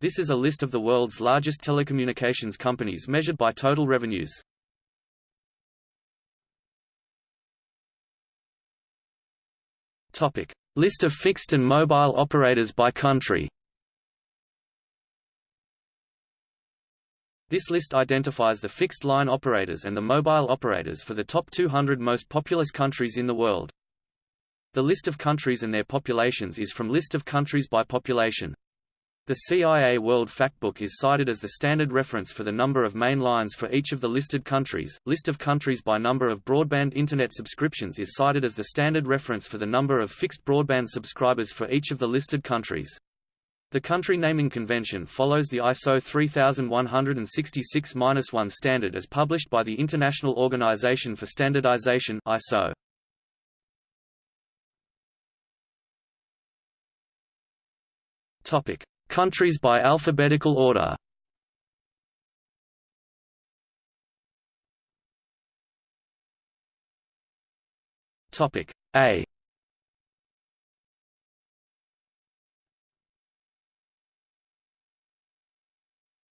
This is a list of the world's largest telecommunications companies measured by total revenues. Topic: List of fixed and mobile operators by country. This list identifies the fixed line operators and the mobile operators for the top 200 most populous countries in the world. The list of countries and their populations is from List of countries by population. The CIA World Factbook is cited as the standard reference for the number of main lines for each of the listed countries. List of countries by number of broadband internet subscriptions is cited as the standard reference for the number of fixed broadband subscribers for each of the listed countries. The country naming convention follows the ISO 3166-1 standard as published by the International Organization for Standardization ISO. Topic: Countries by alphabetical order. Topic A.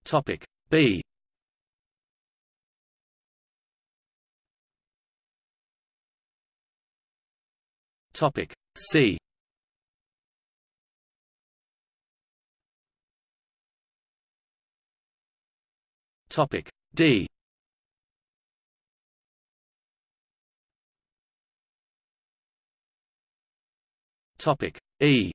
Topic B. Topic C Topic. D. Topic. E.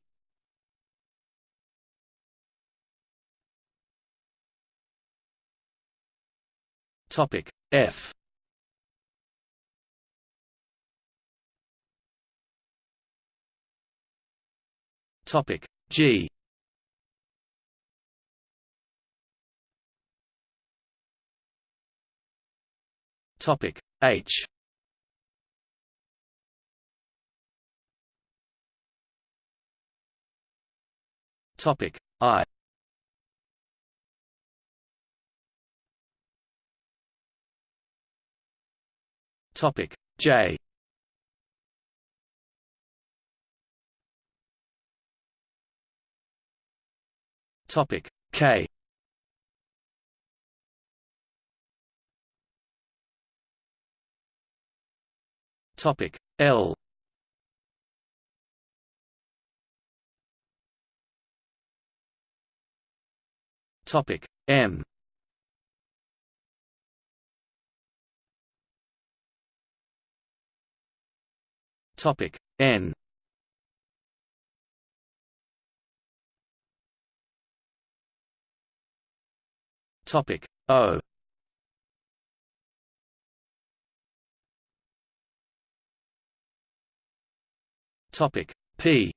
Topic. F. Topic. G Topic H. Topic I. Topic J. Topic K Topic L. Topic M. Topic N. Topic O Topic P.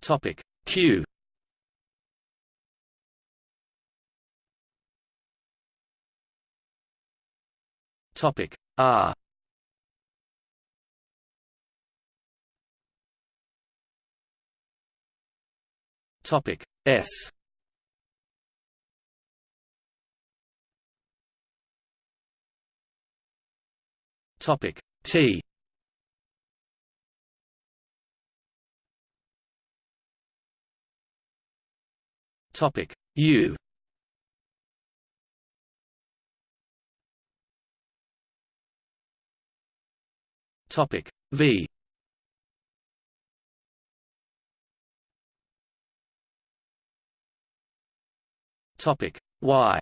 Topic Q. Topic R. Topic S Topic. T. Topic. U. Topic. V. Topic. Y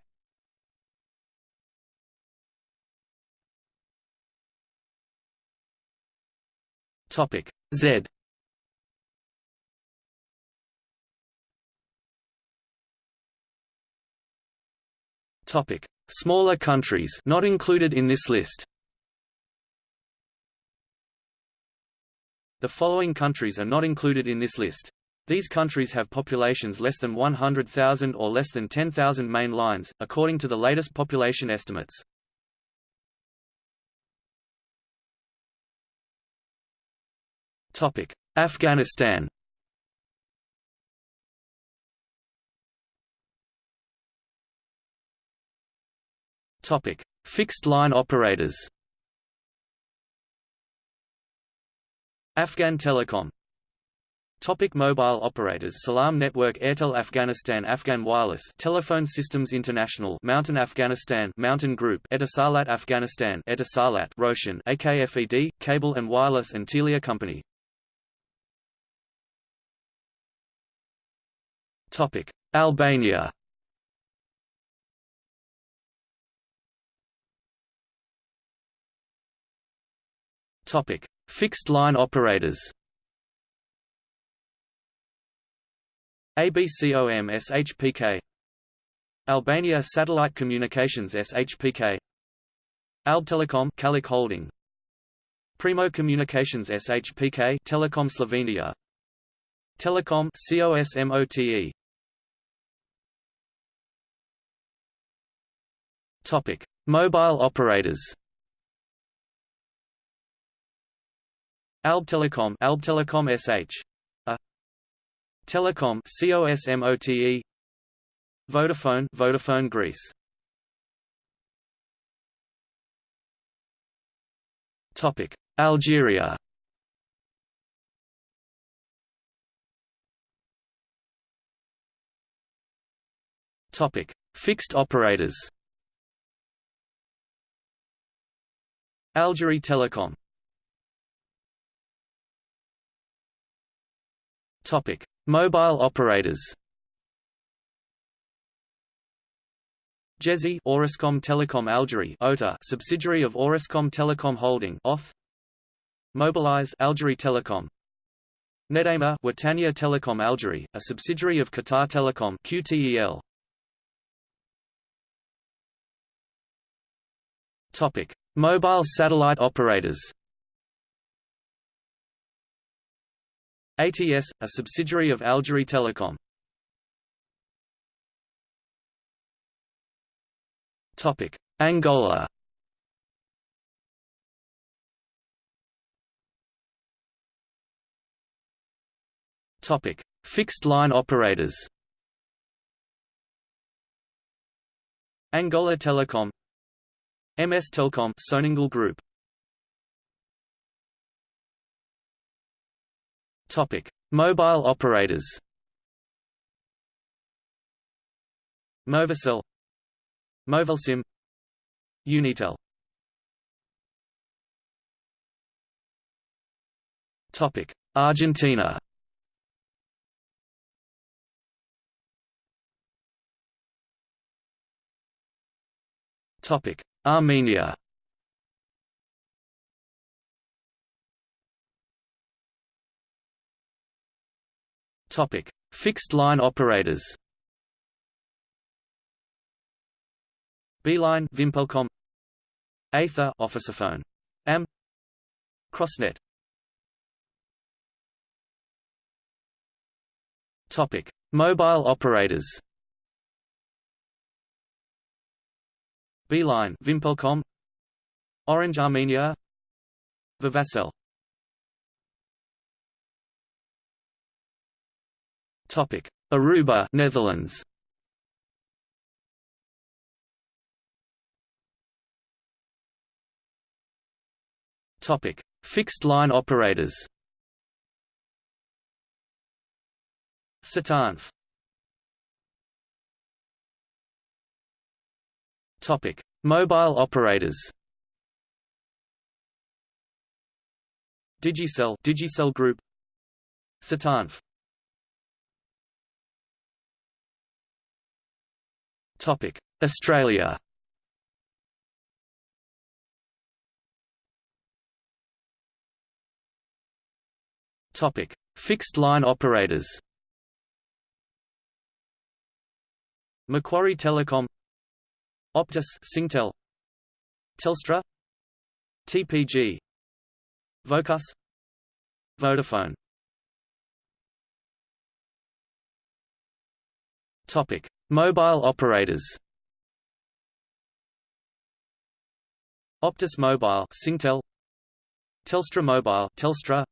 Topic Z Topic Smaller countries not included in this list The following countries are not included in this list. These countries have populations less than 100,000 or less than 10,000 main lines, according to the latest population estimates. Afghanistan. Topic: Fixed line operators. Afghan Telecom Topic mobile operators Salam Network Airtel Afghanistan Afghan Wireless Telephone Systems International Mountain Afghanistan Mountain Group Etisalat Afghanistan Etisalat Roshan AKFED Cable and Wireless and Telia Company Topic Albania. Topic Fixed line operators. ABCOM SHPK Albania Satellite Communications SHPK Albtelecom Kalik Holding. Primo Communications SHPK Telecom Slovenia. Telecom COSMOTE Topic. Mobile operators. Albtelecom Albtelecom SH Telecom COSMOTE Vodafone Vodafone Greece. Topic. Algeria. Topic. Fixed operators Algerie Telecom. Topic. Mobile operators. Djezzy Orascom Telecom Algerie OTA subsidiary of Orascom Telecom Holding OFF Mobilis Algerie Telecom. Nedjma Watania Telecom Algerie a subsidiary of Qatar Telecom QTEL Topic Mobile satellite operators ATS, a subsidiary of Algerie Telecom. Topic: Angola. Topic: Fixed line operators. Angola Telecom MS Telcom Sonangol Group Topic: Mobile operators. Movicel, Movilsim, Unitel. Topic: Argentina. Topic: Armenia. Topic: Fixed line operators. Beeline Vimpelcom Aether Officeophone AM Crossnet Topic: Mobile operators. Beeline Vimpelcom Orange Armenia Vivacel Topic: Aruba, Netherlands. Topic: Fixed line operators. Satanf. Topic: Mobile operators. Digicel, Digicel Group. Satanf. Topic: Australia. Topic: Fixed line operators. Macquarie Telecom, Optus, Singtel, Telstra, TPG, Vocus, Vodafone. Topic: Mobile operators. Optus Mobile Singtel. Telstra Mobile Telstra.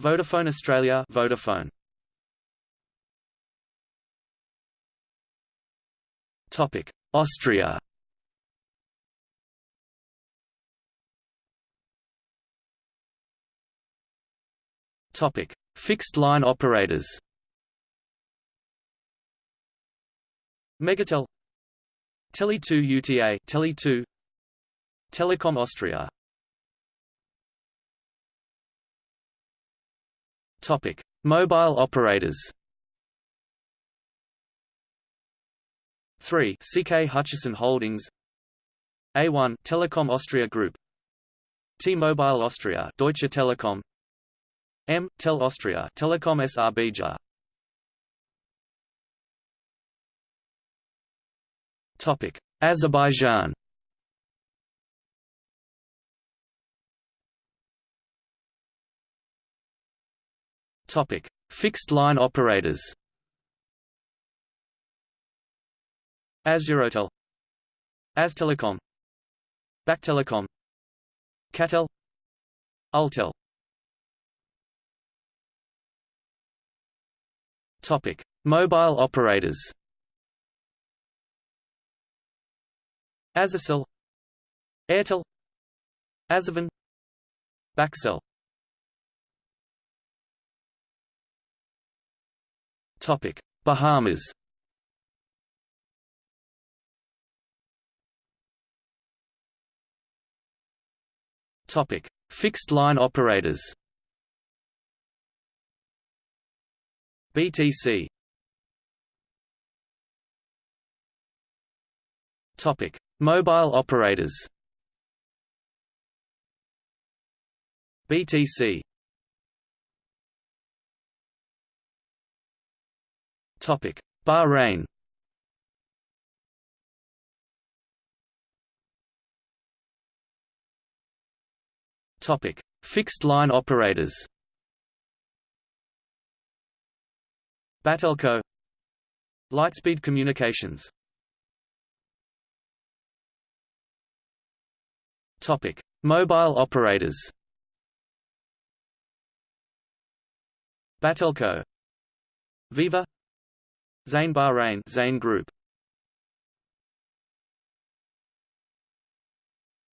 Vodafone Australia Vodafone. Topic Austria. Topic: Fixed line operators. Megatel. Tele2 UTA Tele2 Telekom Austria. Topic. Mobile operators 3 CK Hutchison Holdings. A1 Telekom Austria Group. T-Mobile Austria Deutsche Telekom. M Tel Austria Telekom SRBJ Topic. Azerbaijan. Topic. Fixed line operators Azeurotel Aztelecom. Baktelecom. Catel. Ultel Topic. Mobile operators. Azercell Airtel. Azerfon Bakcell Topic. Bahamas Topic. Fixed line operators. BTC Topic. Mobile operators. BTC Topic. Bahrain Topic. Fixed line operators. Batelco. Lightspeed Communications. Topic: Mobile operators. Batelco, Viva, Zain Bahrain, Zain Group.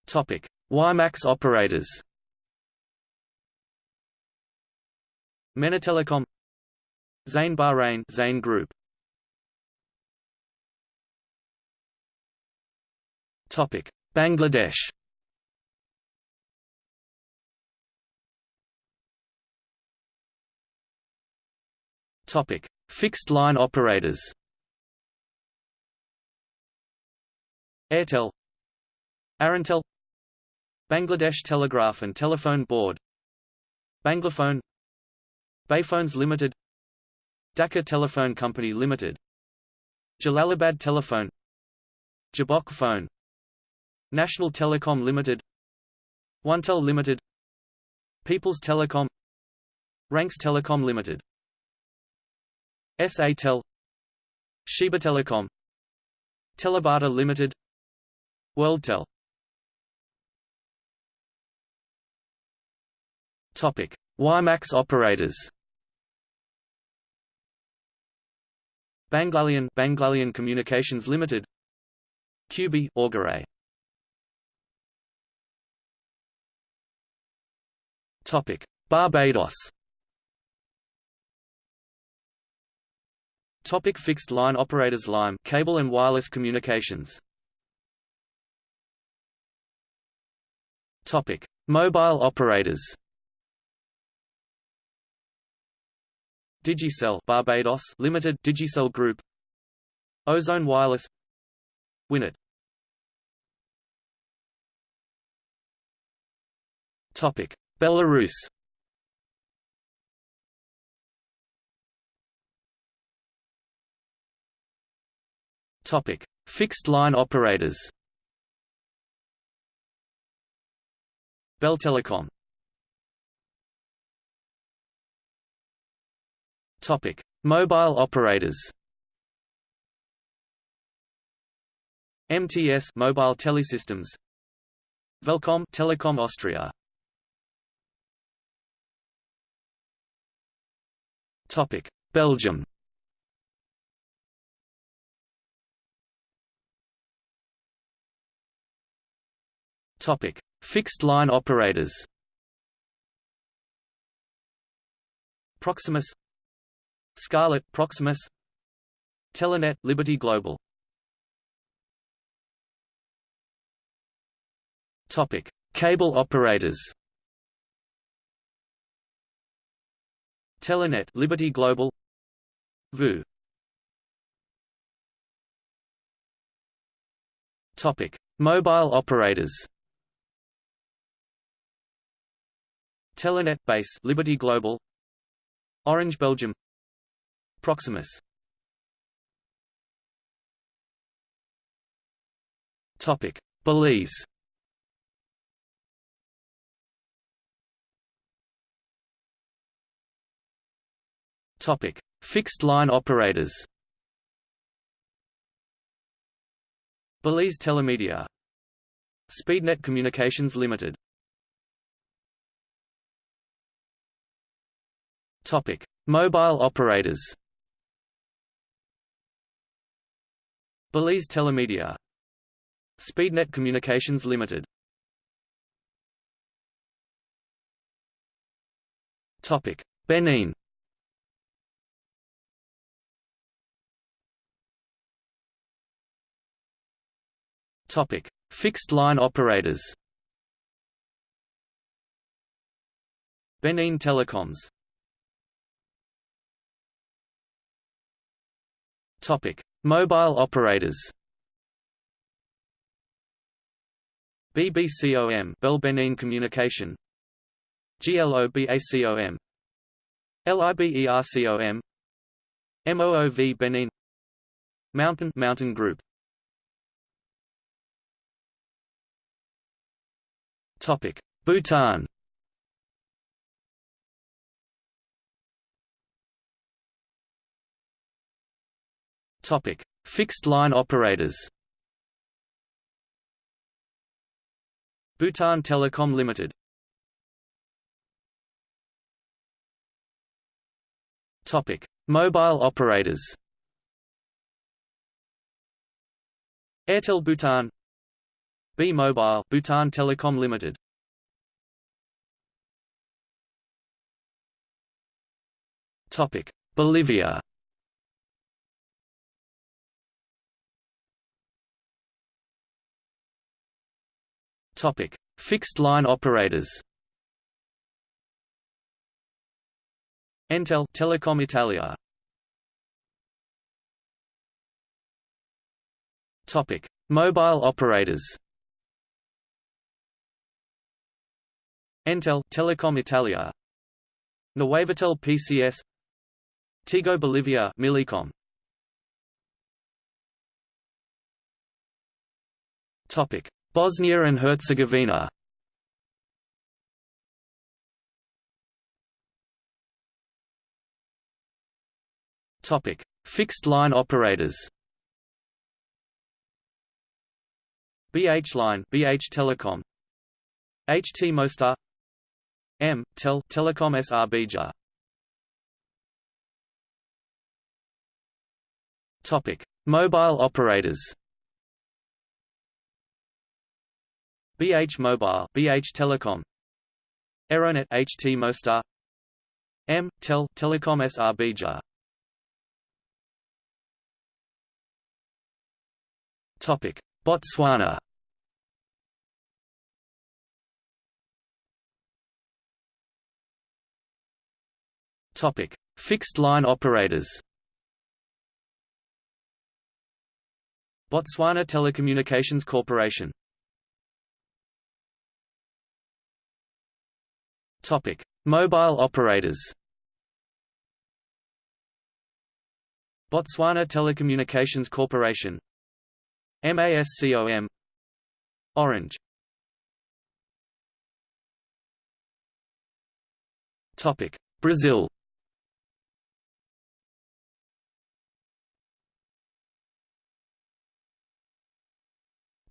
Topic: WiMAX operators. MENA Telecom, Zain Bahrain, Zain Group. Topic: Bangladesh. Topic: Fixed line operators. Airtel, Arantel, Bangladesh Telegraph and Telephone Board, Banglaphone, Bayphones Limited, Dhaka Telephone Company Limited, Jalalabad Telephone, Jabok Phone, National Telecom Limited, OneTel Limited, People's Telecom, Ranks Telecom Limited SA-Tel Sheba Telecom Telebata Limited WorldTel Topic WiMAX operators. Banglalion Banglalion Communications Limited. QB Auguray. Topic. Barbados. Topic fixed line operators Lime cable and wireless communications. Topic. Mobile operators Digicel Barbados Limited Digicel Group. Ozone Wireless. Winnet Topic. Belarus. Topic: Fixed line operators. Beltelecom. Topic: Mobile operators. MTS Mobile Telesystems. Velcom Telekom Austria. Topic: Belgium. Topic: Fixed line operators. Proximus Scarlet Proximus. Telenet Liberty Global. Topic. Cable operators. Telenet Liberty Global. VU. Topic. Mobile operators. Telenet Base Liberty Global. Orange Belgium Proximus Topic Belize Topic: Fixed line operators. Belize Telemedia. Speednet Communications Limited. Topic: Mobile operators. Belize Telemedia. Speednet Communications Limited. Topic: Benin. Topic: Fixed line operators. Benin Telecoms. Topic: Mobile operators. BBCOM Bell Benin Communication. GLOBACOM LIBERCOM MOOV Benin. Mountain Mountain Group. Topic: Bhutan. Topic: Fixed line operators. Bhutan Telecom Limited. Topic: Mobile operators. Airtel Bhutan B Mobile Bhutan Telecom Limited Topic Bolivia Topic. Fixed line operators. Entel Telecom Italia. Topic. Mobile operators. Entel Telecom Italia. Nuevatel PCS Tigo Bolivia Millicom Topic Bosnia and Herzegovina Topic Fixed line operators BH Line BH Telecom HT Mostar M. Tel Telecom SRBja. Topic: Mobile operators. BH Mobile, BH Telecom. Eronet HT Mostar. M. Tel Telecom SRBja. Topic: Botswana. Topic: Fixed line operators. Botswana Telecommunications Corporation. Topic: Mobile operators. Botswana Telecommunications Corporation. MASCOM. Orange. Topic: Brazil.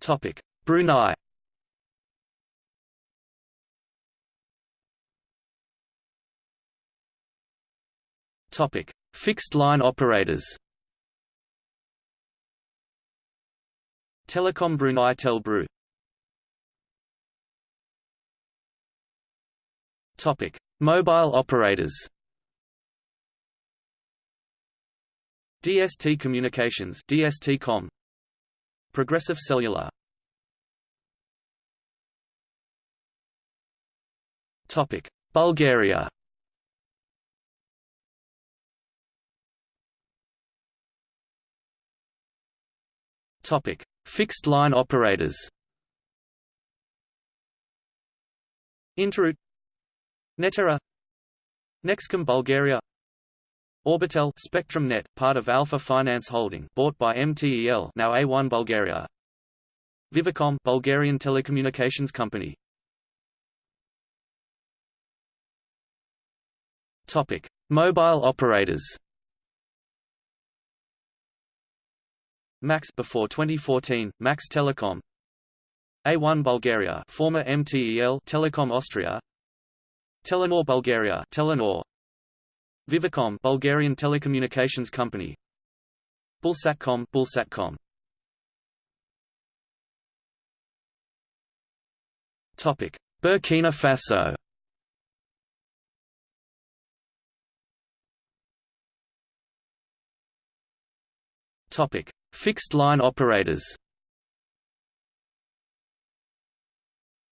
Topic: Brunei. Topic: Fixed line operators. Telecom Brunei Telbru. Topic: Mobile operators. DST Communications DST-Com Progressive Cellular Topic Bulgaria Topic Fixed line operators Interroute Netera Nexcom Bulgaria Orbitel Spectrum Net, part of Alpha Finance Holding, bought by MTEL, now A1 Bulgaria. Vivacom, Bulgarian telecommunications company. Topic: Mobile operators. Max before 2014, Max Telecom. A1 Bulgaria, former MTEL Telecom Austria. Telenor Bulgaria, Telenor. Vivacom, Bulgarian telecommunications company. Bulsatcom, Bulsatcom. Topic: Burkina Faso. Topic: Fixed line operators.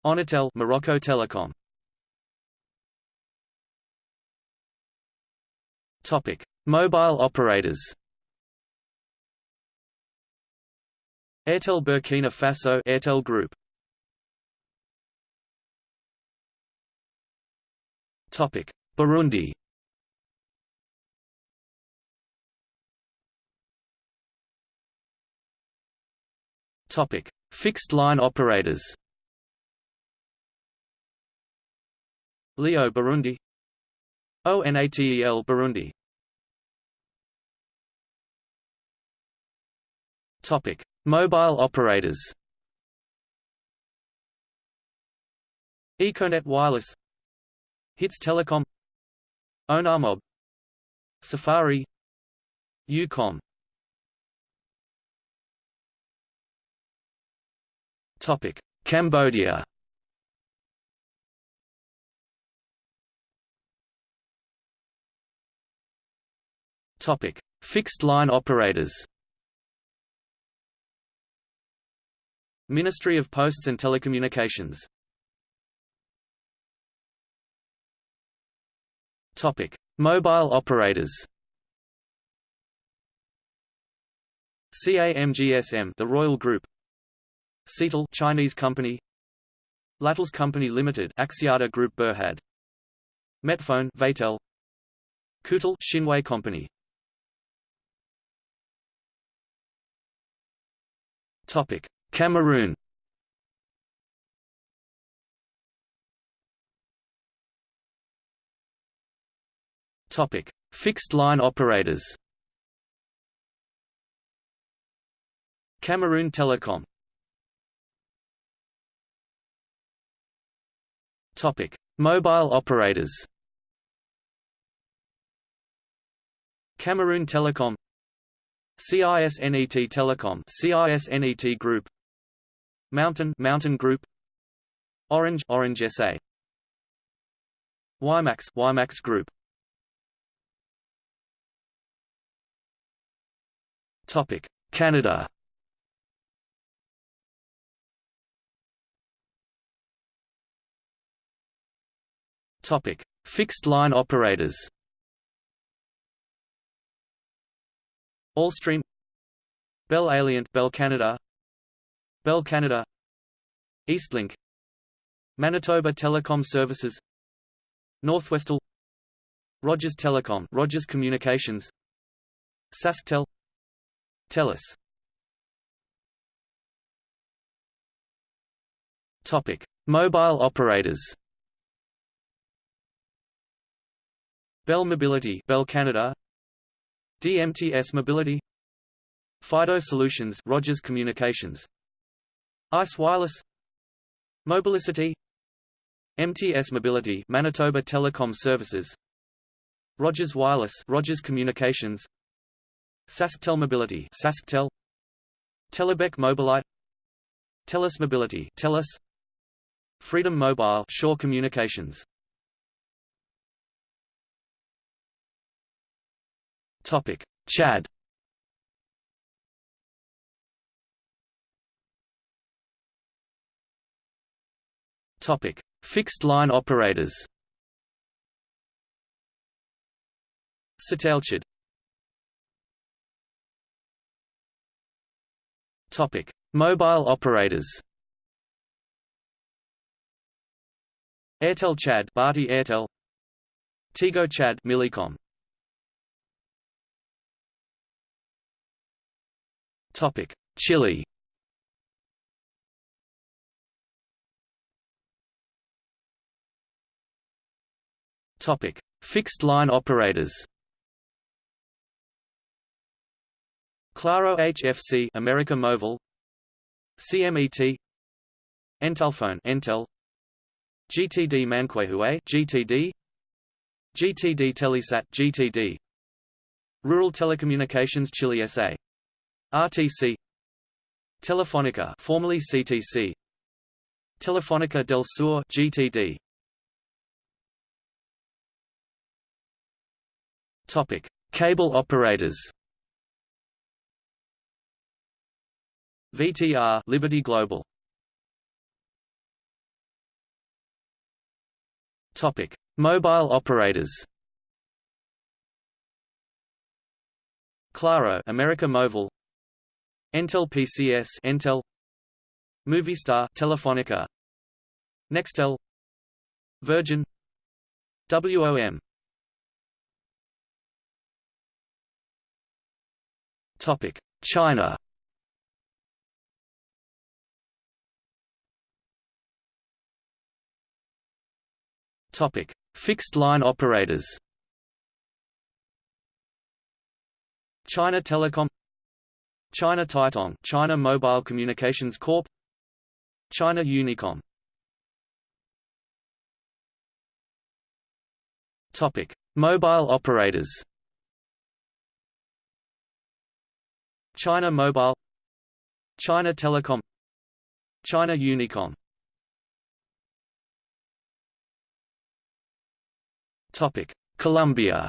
Onatel, Morocco Telecom. Topic: Mobile operators. Airtel Burkina Faso Airtel Group. Topic: Burundi. Topic: Fixed line operators. Leo Burundi ONATEL Burundi Topic: Mobile operators. Econet Wireless, Hits Telecom, Onamob, Safari, Ucom. Topic: Cambodia. Topic: Fixed line operators. Ministry of Posts and Telecommunications. Topic: Mobile operators. CAMGSM, the Royal Group. Cetel, Chinese company. Latels Company Limited, Axiata Group Berhad. Metfone, Vatel. Kutel, Shinwei Company. Topic: Cameroon. Topic: Fixed line operators. Cameroon Telecom. Topic: Mobile operators. Cameroon Telecom. CISNET Telecom. CISNET Group. Mountain Mountain Group. Orange Orange SA WiMax WiMax Group. Topic. Canada Topic Fixed line operators. Allstream. Bell Alliant Bell Canada. Bell Canada. Eastlink. Manitoba Telecom Services. Northwestel Rogers Telecom Rogers Communications. SaskTel TELUS. Topic Mobile operators Bell Mobility Bell Canada. DMTS Mobility. Fido Solutions Rogers Communications. ICE Wireless. Mobilicity MTS Mobility Manitoba Telecom Services. Rogers Wireless Rogers Communications. SaskTel Mobility SaskTel. Telebec Mobilite TELUS Mobility TELUS. Freedom Mobile Shaw Communications Topic: Chad. Topic: Fixed line operators. Satelchid. Topic: Mobile operators. Airtel Chad, Bharti Airtel. Tigo Chad, Millicom. Topic: Chile. Topic: Fixed line operators. Claro HFC, America Móvil. CMET. Entelphone, Entel. GTD Manquehue, GTD. GTD Telesat, GTD. Rural Telecommunications Chile SA. RTC. Telefonica, formerly CTC. Telefonica del Sur, GTD. Topic: Cable operators. VTR Liberty Global. Topic: Mobile operators. Claro America Móvil. Entel PCS Entel. Movistar Telefonica. Nextel. Virgin. WOM Topic: China. Topic: Fixed line operators. China Telecom China Tietong China Mobile Communications Corp. China Unicom. Topic: Mobile operators. China Mobile China Telecom China Unicom. Topic Colombia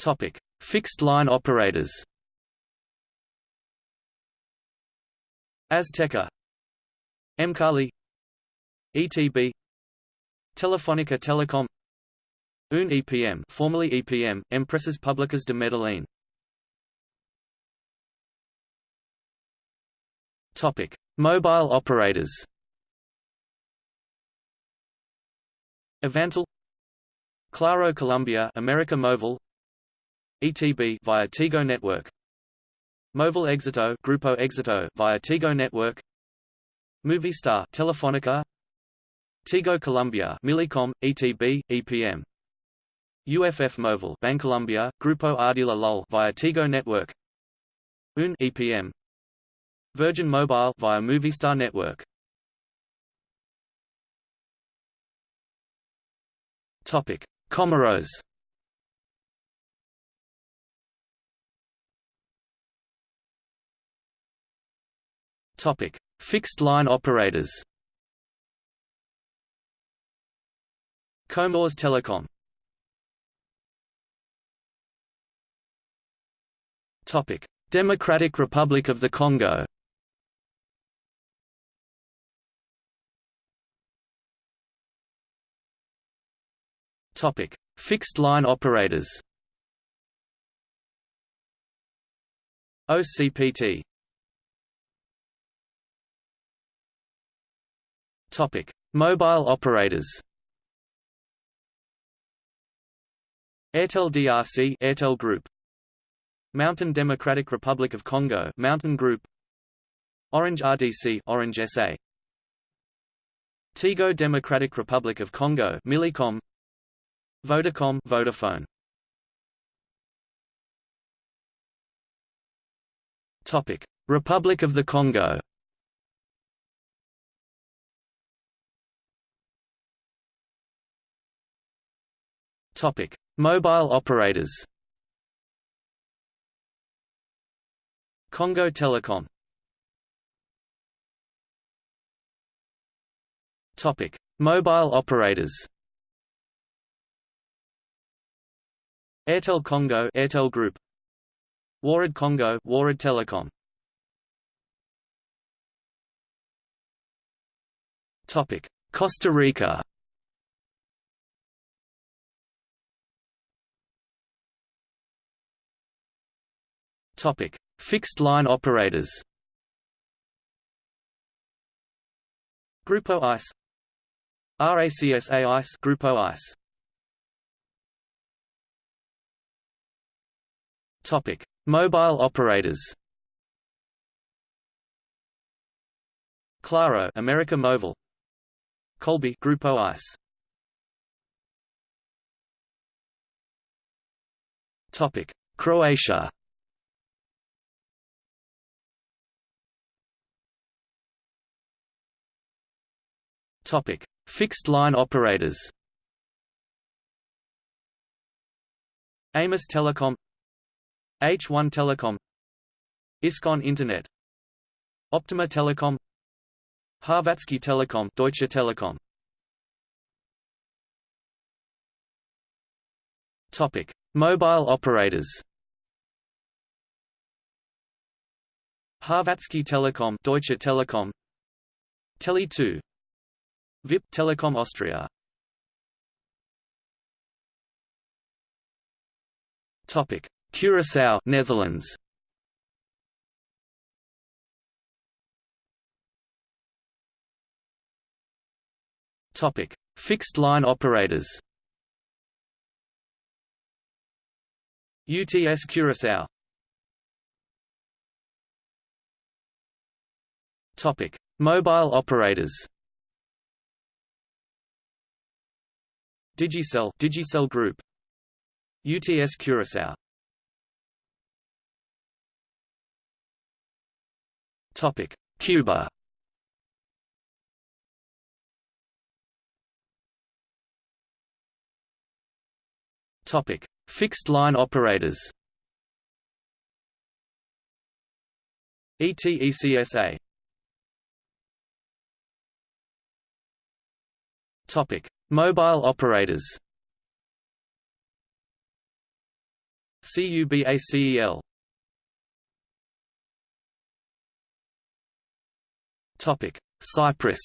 Topic. Fixed line operators. Azteca. Emcali ETB Telefonica Telecom. UN EPM, formerly EPM, Empresas Públicas de Medellín. Topic: Mobile operators. Avantel, Claro Colombia, America Móvil, ETB via Tigo Network. Móvil Éxito, Grupo Éxito via Tigo Network. Movistar, Telefonica. Tigo Colombia, Millicom, ETB, EPM. UFF Móvil, Bancolombia, Grupo Ardila LOL via Tigo Network. UN EPM. Virgin Mobile via Movistar Network. Topic: Comoros. Topic: Fixed line operators. Comores Telecom Topic: Democratic Republic of the Congo. Topic: Fixed line operators. OCPT. Topic: Mobile operators. Airtel DRC, Airtel Group. Mountain Democratic Republic of Congo Mountain Group Orange RDC Orange SA Tigo Democratic Republic of Congo Millicom Vodacom Vodafone Topic Republic of the Congo Topic. Mobile operators. Congo Telecom. Topic: Mobile operators. Airtel Congo, Airtel Group. Warid Congo Warid Telecom. Topic. Costa Rica Topic. Fixed line operators Grupo ICE RACSA ICE Grupo ICE Topic. Mobile operators Claro America Mobile Kölbi Grupo ICE Topic. Croatia Topic. Fixed line operators. Amis Telecom. H1 Telecom. Iskon Internet. Optima Telecom. Hrvatski Telecom, Deutsche Telekom. Topic. Mobile operators. Hrvatski Telekom Deutsche Telekom. Tele2 VIP Telekom Austria Topic Curaçao Netherlands Topic: Fixed line operators. UTS Curaçao. Topic: Mobile operators. Digicel Digicel Group. UTS Curaçao. Topic: Cuba. Topic: Fixed line operators. ETECSA. Topic: Mobile operators. CUBACEL. Topic: Cyprus.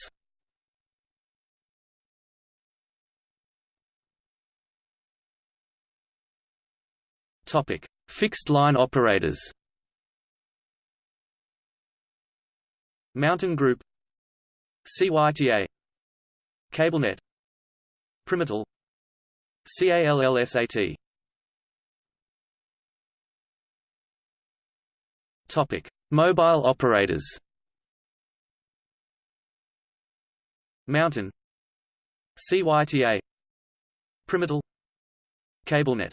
Topic: Fixed line operators. Mountain Group CYTA CableNet PrimeTel CALLSAT Topic: Mobile operators. Mountain CYTA PrimeTel CableNet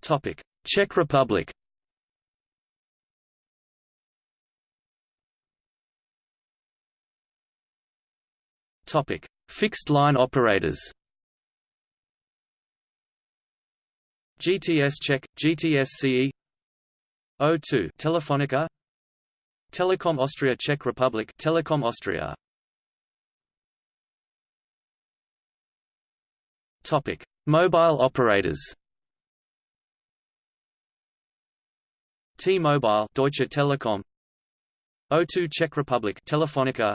Topic: Czech Republic. Topic: Fixed line operators. GTS Czech, GTS CE O2 Telefonica. Telekom Austria Czech Republic Telekom Austria. Topic Mobile operators. T-Mobile Deutsche Telekom. O2 Czech Republic Telefonica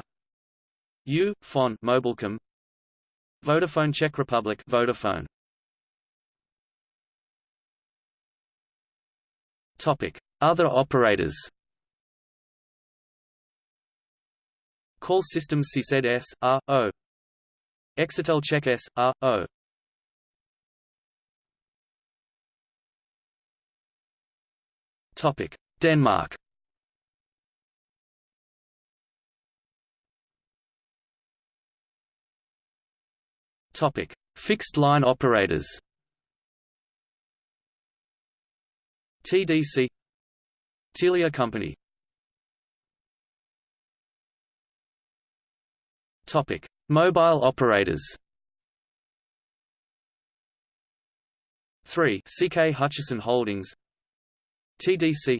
U Fon Mobilcom Vodafone Czech Republic Vodafone. Topic. Other operators. Call systems CZ S, R, O. Exitel Czech S, R, O. Topic: Denmark. Topic: Fixed line operators. TDC Telia Company. Topic: Mobile operators. 3 CK Hutchison Holdings. TDC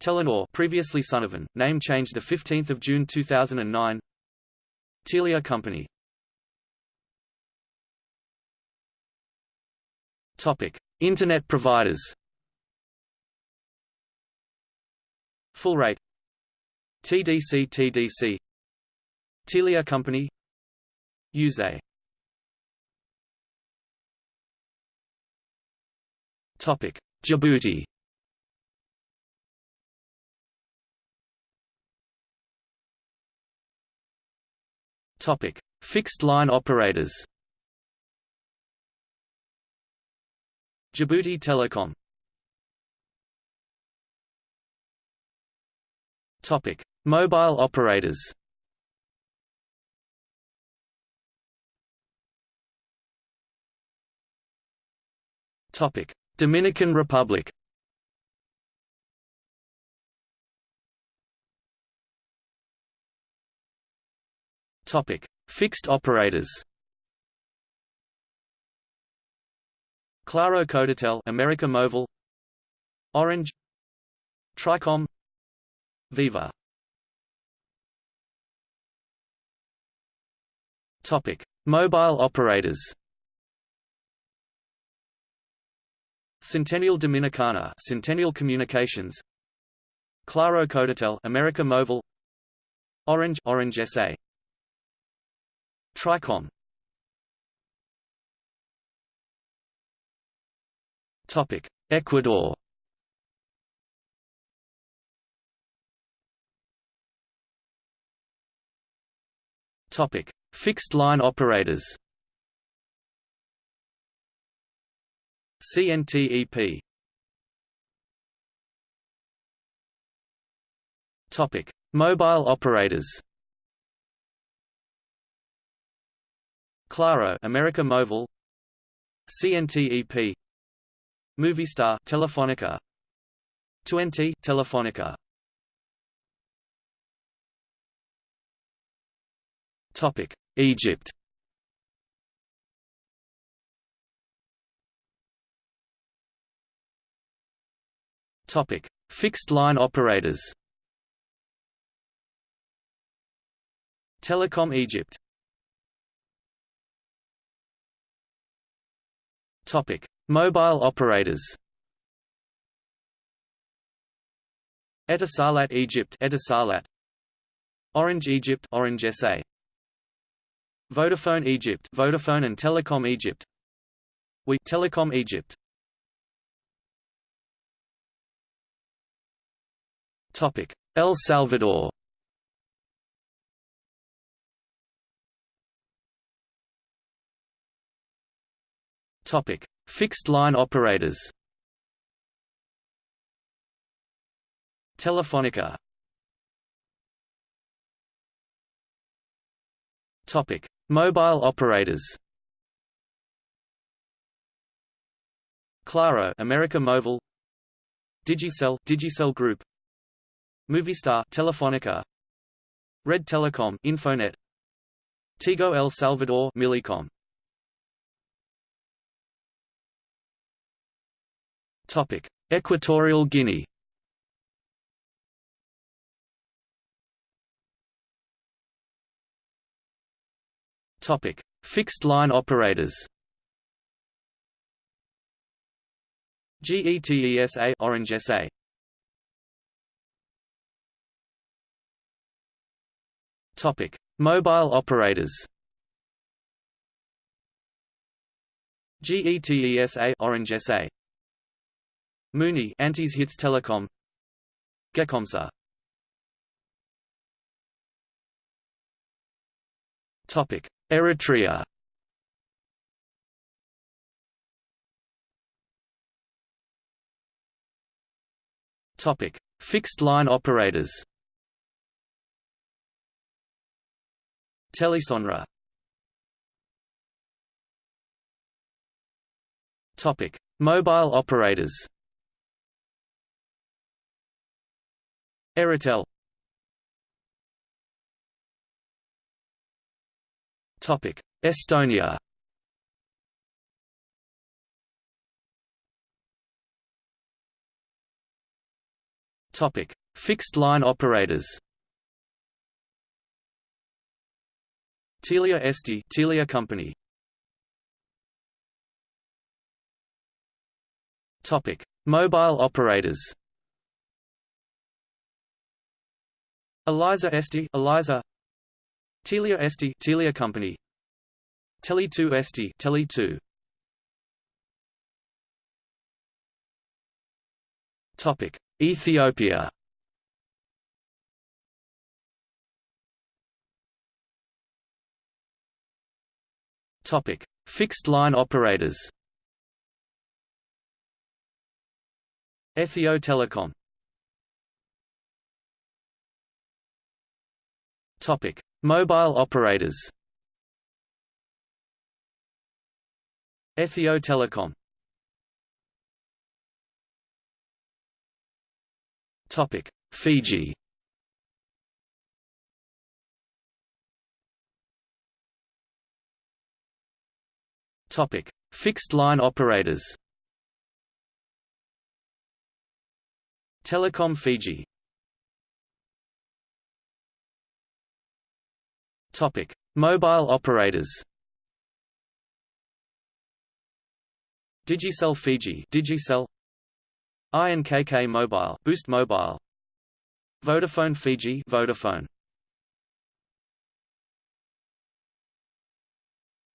Telenor previously Sonofon, name changed 15 June 2009 Telia Company Topic: Internet providers. Fullrate TDC TDC Telia Company. Use Topic. Djibouti. Topic. Fixed line operators Djibouti Telecom. Topic. Mobile operators. Topic. Dominican Republic. Topic. Fixed operators Claro Codetel America Mobile. Orange. Tricom. Viva. Topic. Mobile operators. Centennial Dominicana Centennial Communications. Claro Codetel America Mobile. Orange Orange SA Tricom Topic. Ecuador. Topic. Fixed line operators. CNTEP Topic. Mobile operators. Claro America Mobile. CNTEP Movistar Telefonica. Tuenti Telefonica. Topic. Egypt. Topic. Fixed line operators. Telecom Egypt. Topic Mobile operators. Etisalat Egypt Etisalat. Orange Egypt Orange SA Vodafone Egypt Vodafone and Telecom Egypt. We Telecom Egypt. Topic. El Salvador. Topic: Fixed line operators. Telefonica. Topic: Mobile operators. Claro, America Mobile. Digicel, Digicel Group. Movistar, Telefonica. Red Telecom, Infonet. Tigo El Salvador, Millicom. Topic: Equatorial Guinea. Topic: Fixed line operators. GETESA Orange SA. Topic: Mobile operators. GETESA Orange SA. Mooney Antes Hits Telecom. Gecomsa Topic. Eritrea. Topic. Fixed line operators. Telesonra. Topic. Mobile operators Airtel Topic Estonia. Topic Fixed line operators. Telia Eesti Telia Company. Topic: Mobile operators. Elisa Eesti, Elisa. Telia Eesti, Telia Company. Tele2 Eesti, Tele2. Topic: Ethiopia. Topic: Fixed line operators. Ethio Telecom. Topic: Mobile operators. Ethio Telecom. Topic: Fiji. Topic: Fixed line operators. Telecom Fiji. Topic: Mobile operators. Digicel Fiji, Digicel. INKK Mobile, Boost Mobile. Vodafone Fiji, Vodafone.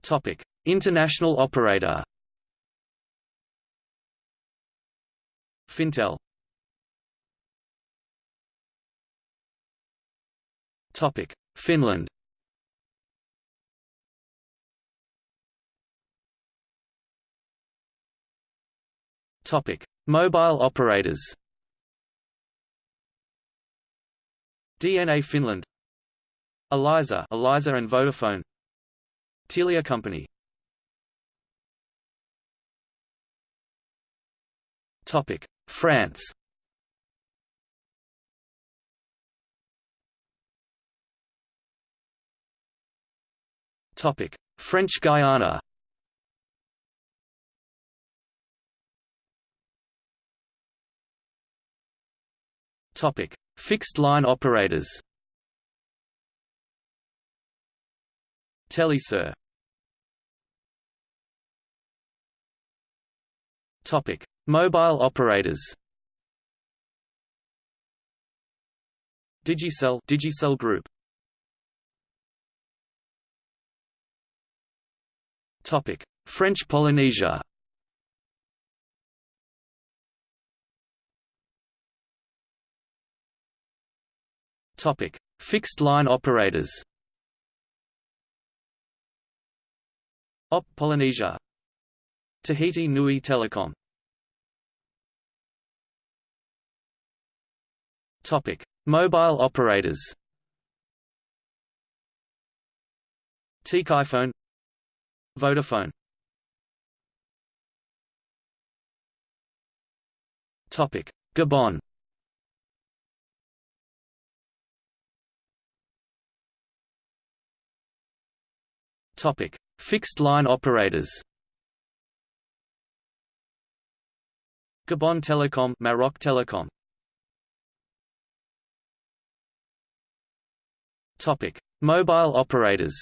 Topic: International operator. Fintel. Topic: Finland. Topic: Mobile operators. DNA Finland. Elisa, Elisa and Vodafone. Telia Company. Topic: France. Topic: French Guiana. Topic: Fixed line operators. Telisur. Topic: Mobile operators. Digicel, Digicel Group. Topic: French Polynesia. Topic: Fixed line operators. OP Polynesia. Tahiti Nui Telecom. Topic: Mobile operators. Tkiphone. Vodafone. Topic: Gabon. Topic: Fixed line operators. Gabon Telecom, Maroc Telecom. Topic: Mobile operators.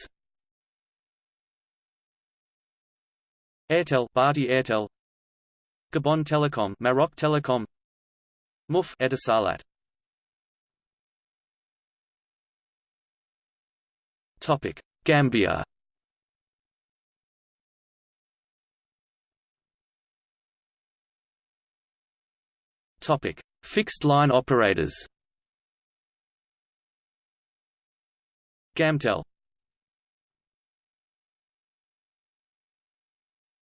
Airtel, Bharti Airtel. Gabon Telecom, Maroc Telecom. MUF Etisalat. Topic: Gambia. Topic: Fixed line operators. Gamtel.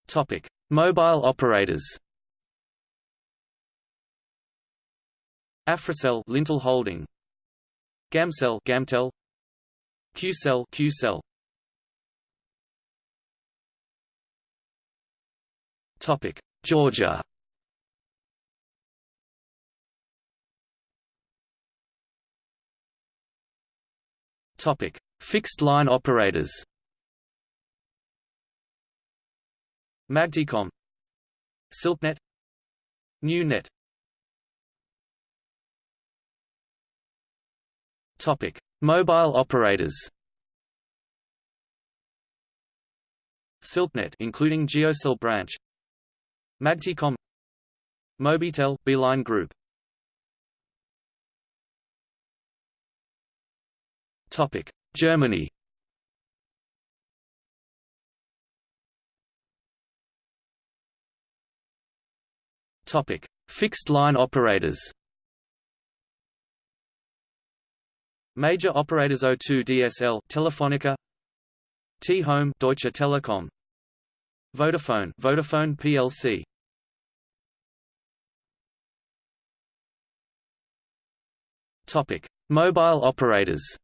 Topic: Mobile operators. Africell, Lintel Holding. Gamcell, Gamtel. Qcell, Qcell. Topic: Georgia. Topic: Fixed line operators. Magticom, Silknet, NewNet. Topic: Mobile operators. Silknet including GeoCell branch. Magticom Mobitel, Beeline Group. Topic: Germany. Topic: Fixed line operators. Major operators O2 DSL, Telefonica, T-Home, Deutsche Telekom, Vodafone, Vodafone plc. Topic: Mobile operators.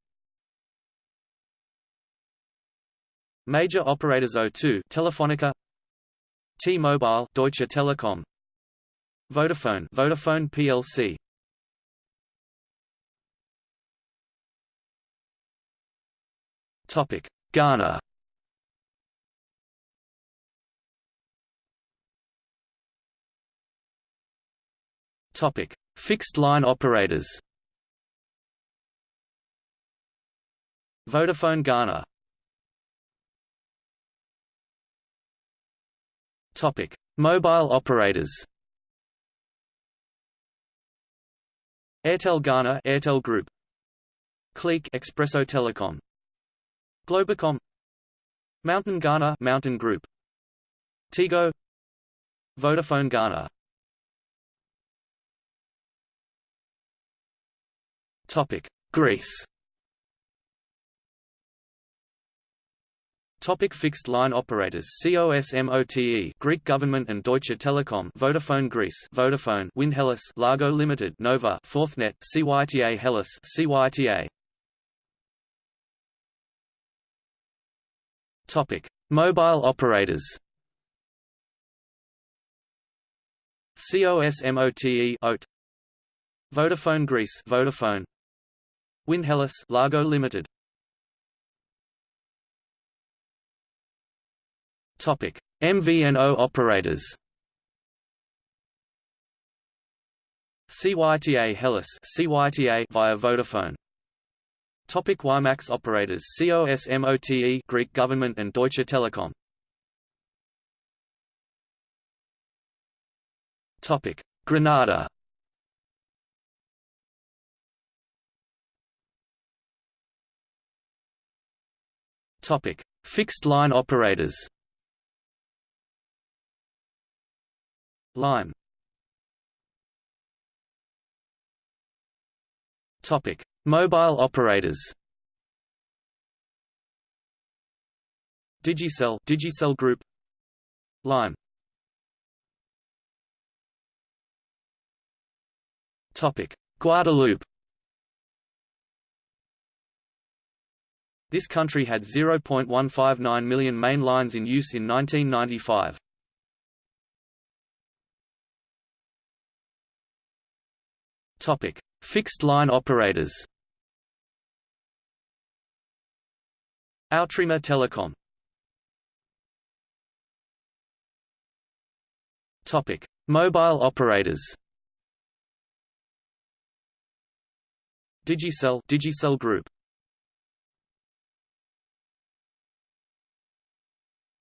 Major operators O2, Telefonica, T-Mobile, Deutsche Telekom, Vodafone, Vodafone plc. Topic: Ghana. Topic: Fixed line operators. Vodafone Ghana. Topic: Mobile operators. Airtel Ghana, Airtel Group. Clique Expresso Telecom. Globacom Mountain Ghana Mountain Group Tigo Vodafone Ghana Topic Greece Topic fixed line operators COSMOTE Greek government and Deutsche Telekom Vodafone Greece Vodafone Windhellas Largo Limited Nova Forthnet CYTA Hellas CYTA Topic: Mobile operators. COSMOTE OTE Vodafone Greece Vodafone. Windhellas Largo Limited Topic. MVNO operators. CYTA Hellas CYTA via Vodafone. Topic WiMAX operators COSMOTE Greek government and Deutsche Telekom. Topic. Grenada Topic. Fixed line operators Lime. Topic. Mobile operators. Digicel Digicel Group. Lime. Topic. Guadeloupe. This country had 0.159 million main lines in use in 1995. Topic Fixed line operators Outremer Telecom Topic: Mobile operators. Digicel Digicel Group.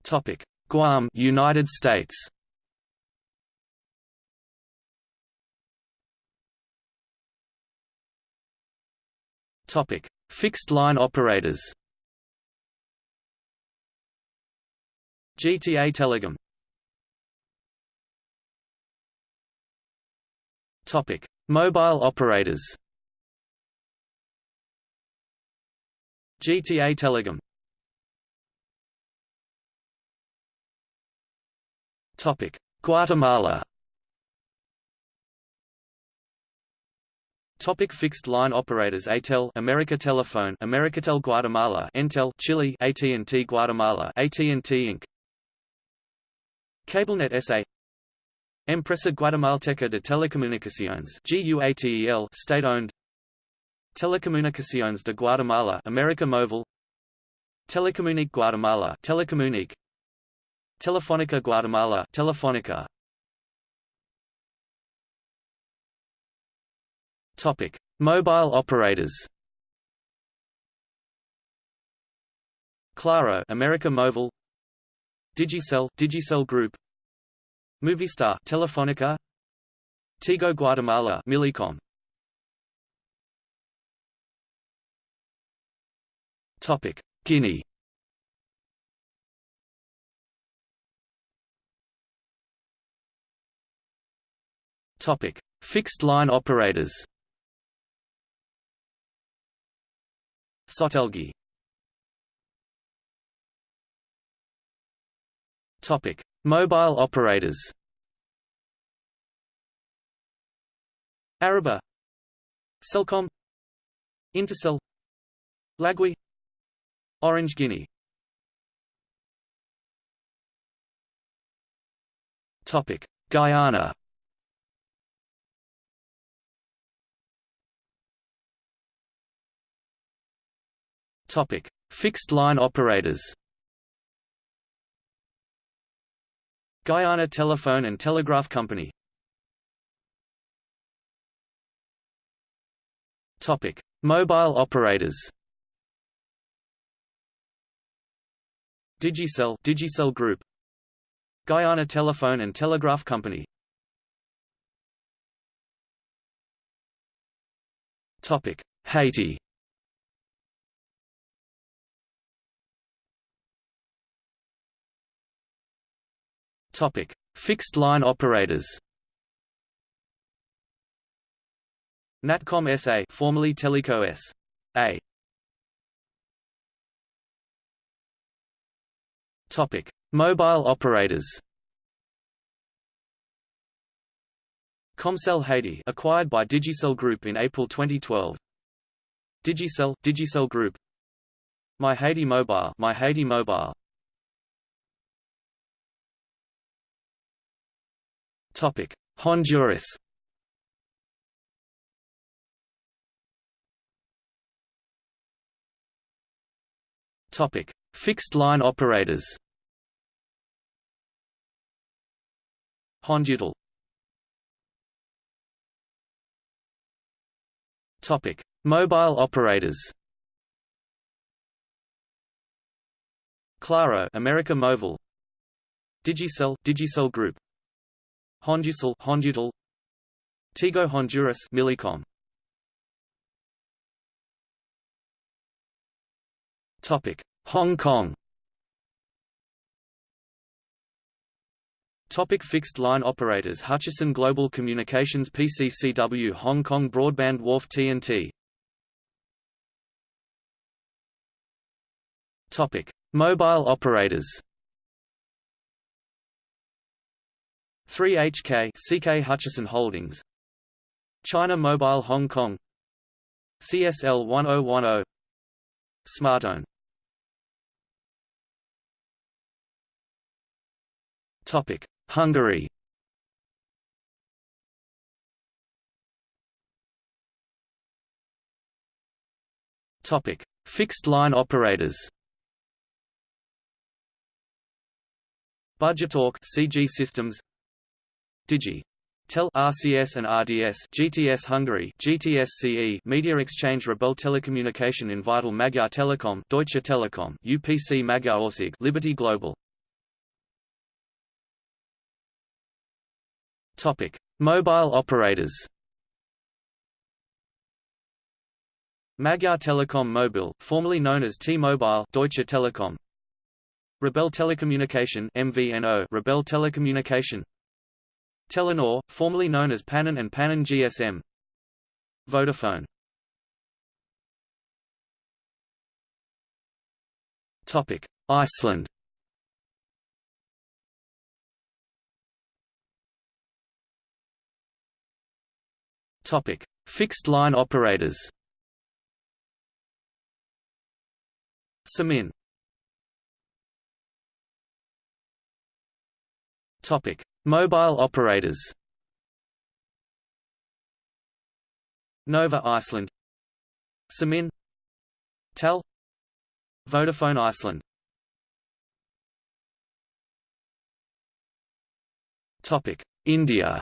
Topic: Guam, United States. Topic: Fixed line operators. GTA Telecom Topic: Mobile operators. GTA Telecom. Topic: Guatemala. Topic fixed line operators ATEL America Telephone Americatel Guatemala Entel Chile AT&T Guatemala AT&T Inc. CableNet SA Empresa Guatemalteca de Telecomunicaciones GUATEL state-owned. Telecomunicaciones de Guatemala America Mobile Telecomunic Guatemala Telecomunic Telefónica Guatemala Telefónica Topic. Mobile operators Claro America Móvil Digicel Digicel Group Movistar Telefonica Tigo Guatemala Millicom Topic. Guinea Topic. Fixed line operators Sotelgi. Topic. Mobile operators. Areeba Cellcom Intercell Lagui. Orange Guinea. Topic. Guyana Topic Fixed line operators Guyana Telephone and Telegraph Company Topic: Mobile operators. Digicel, Digicel Group. Guyana Telephone and Telegraph Company. Topic: Haiti. Topic: Fixed line operators. Natcom SA, formerly Teleco S.A. Topic: Mobile operators. Comcel Haiti, acquired by Digicel Group in April 2012. Digicel, Digicel Group. My Haiti Mobile, My Haiti Mobile. Topic: Honduras. Topic: Fixed line operators. Hondutel. Topic: Mobile operators. Claro, America Mobile. Digicel, Digicel Group. Honducel, Hondutel. Tigo Honduras, Millicom. Topic: Hong Kong. Topic fixed line operators Hutchison Global Communications PCCW Hong Kong Broadband Wharf TNT Topic Mobile operators 3HK CK Hutchison Holdings. China Mobile Hong Kong. CSL 1010 Smartone. Topic: Hungary. Topic: Fixed line operators. Budgetalk CG Systems Digi Tel RCS and RDS GTS Hungary GTS CE Media Exchange Rebel Telecommunication Invitel Magyar Telekom Deutsche Telekom UPC Magyar Ország Liberty Global Topic: Mobile operators. Magyar Telekom Mobil, formerly known as T-Mobile, Deutsche Telekom. Rebel Telecommunication MVNO, Rebel Telecommunication. Telenor, formerly known as Pannon and Pannon GSM. Vodafone. Topic: Iceland. Topic: Fixed line operators. Síminn. Topic: Mobile operators. Nova Iceland. Síminn. Tel. Vodafone Iceland. Topic: India.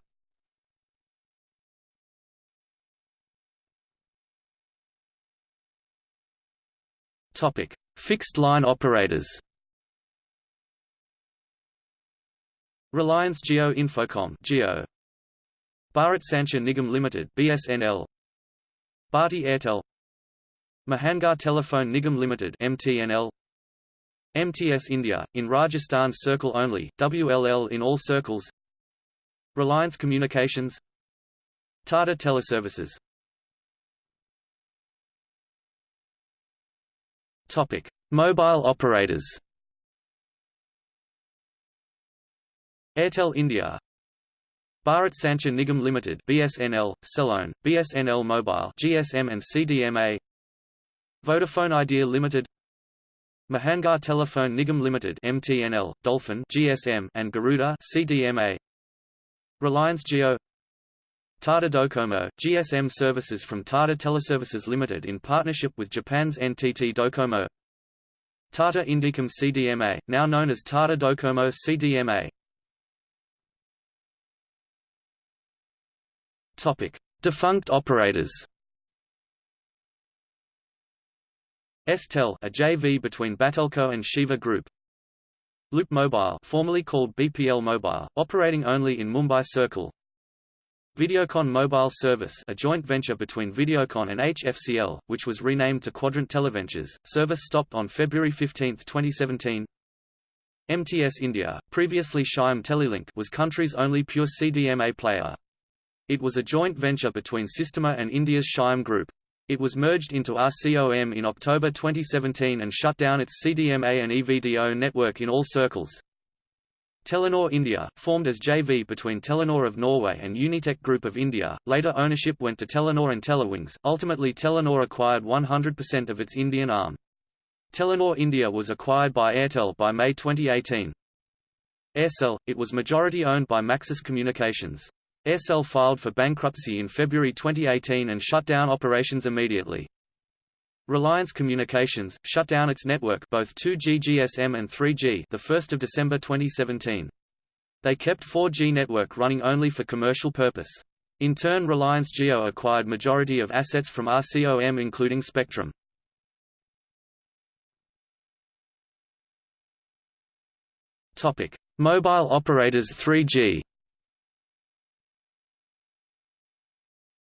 Topic: Fixed line operators. Reliance Jio Infocomm Jio. Bharat Sanchar Nigam Limited (BSNL), Bharti Airtel, Mahanagar Telephone Nigam Limited (MTNL), MTS India in Rajasthan Circle only, WLL in all circles. Reliance Communications, Tata Teleservices. Topic: Mobile operators. Airtel India. Bharat Sanchar Nigam Limited BSNL, Cellone, BSNL Mobile GSM and CDMA Vodafone Idea Limited. Mahanagar Telephone Nigam Limited MTNL, Dolphin GSM and Garuda CDMA Reliance Jio Tata Docomo, GSM services from Tata Teleservices Limited in partnership with Japan's NTT Docomo. Tata Indicom CDMA, now known as Tata Docomo CDMA Topic: Defunct operators. Estel, a JV between Batelco and Shiva Group. Loop Mobile, formerly called BPL Mobile, operating only in Mumbai Circle. Videocon Mobile Service, a joint venture between Videocon and HFCL, which was renamed to Quadrant Televentures. Service stopped on February 15, 2017. MTS India, previously Shyam Telelink, was country's only pure CDMA player. It was a joint venture between Sistema and India's Shyam Group. It was merged into RCOM in October 2017 and shut down its CDMA and EVDO network in all circles. Telenor India, formed as JV between Telenor of Norway and Unitech Group of India, later ownership went to Telenor and Telewings, ultimately Telenor acquired 100% of its Indian arm. Telenor India was acquired by Airtel by May 2018. Aircel, it was majority owned by Maxis Communications. Aircel filed for bankruptcy in February 2018 and shut down operations immediately. Reliance Communications shut down its network both 2G GSM and 3G the 1st of December 2017. They kept 4G network running only for commercial purpose. In turn Reliance Jio acquired majority of assets from RCOM including spectrum. Topic: Mobile operators 3G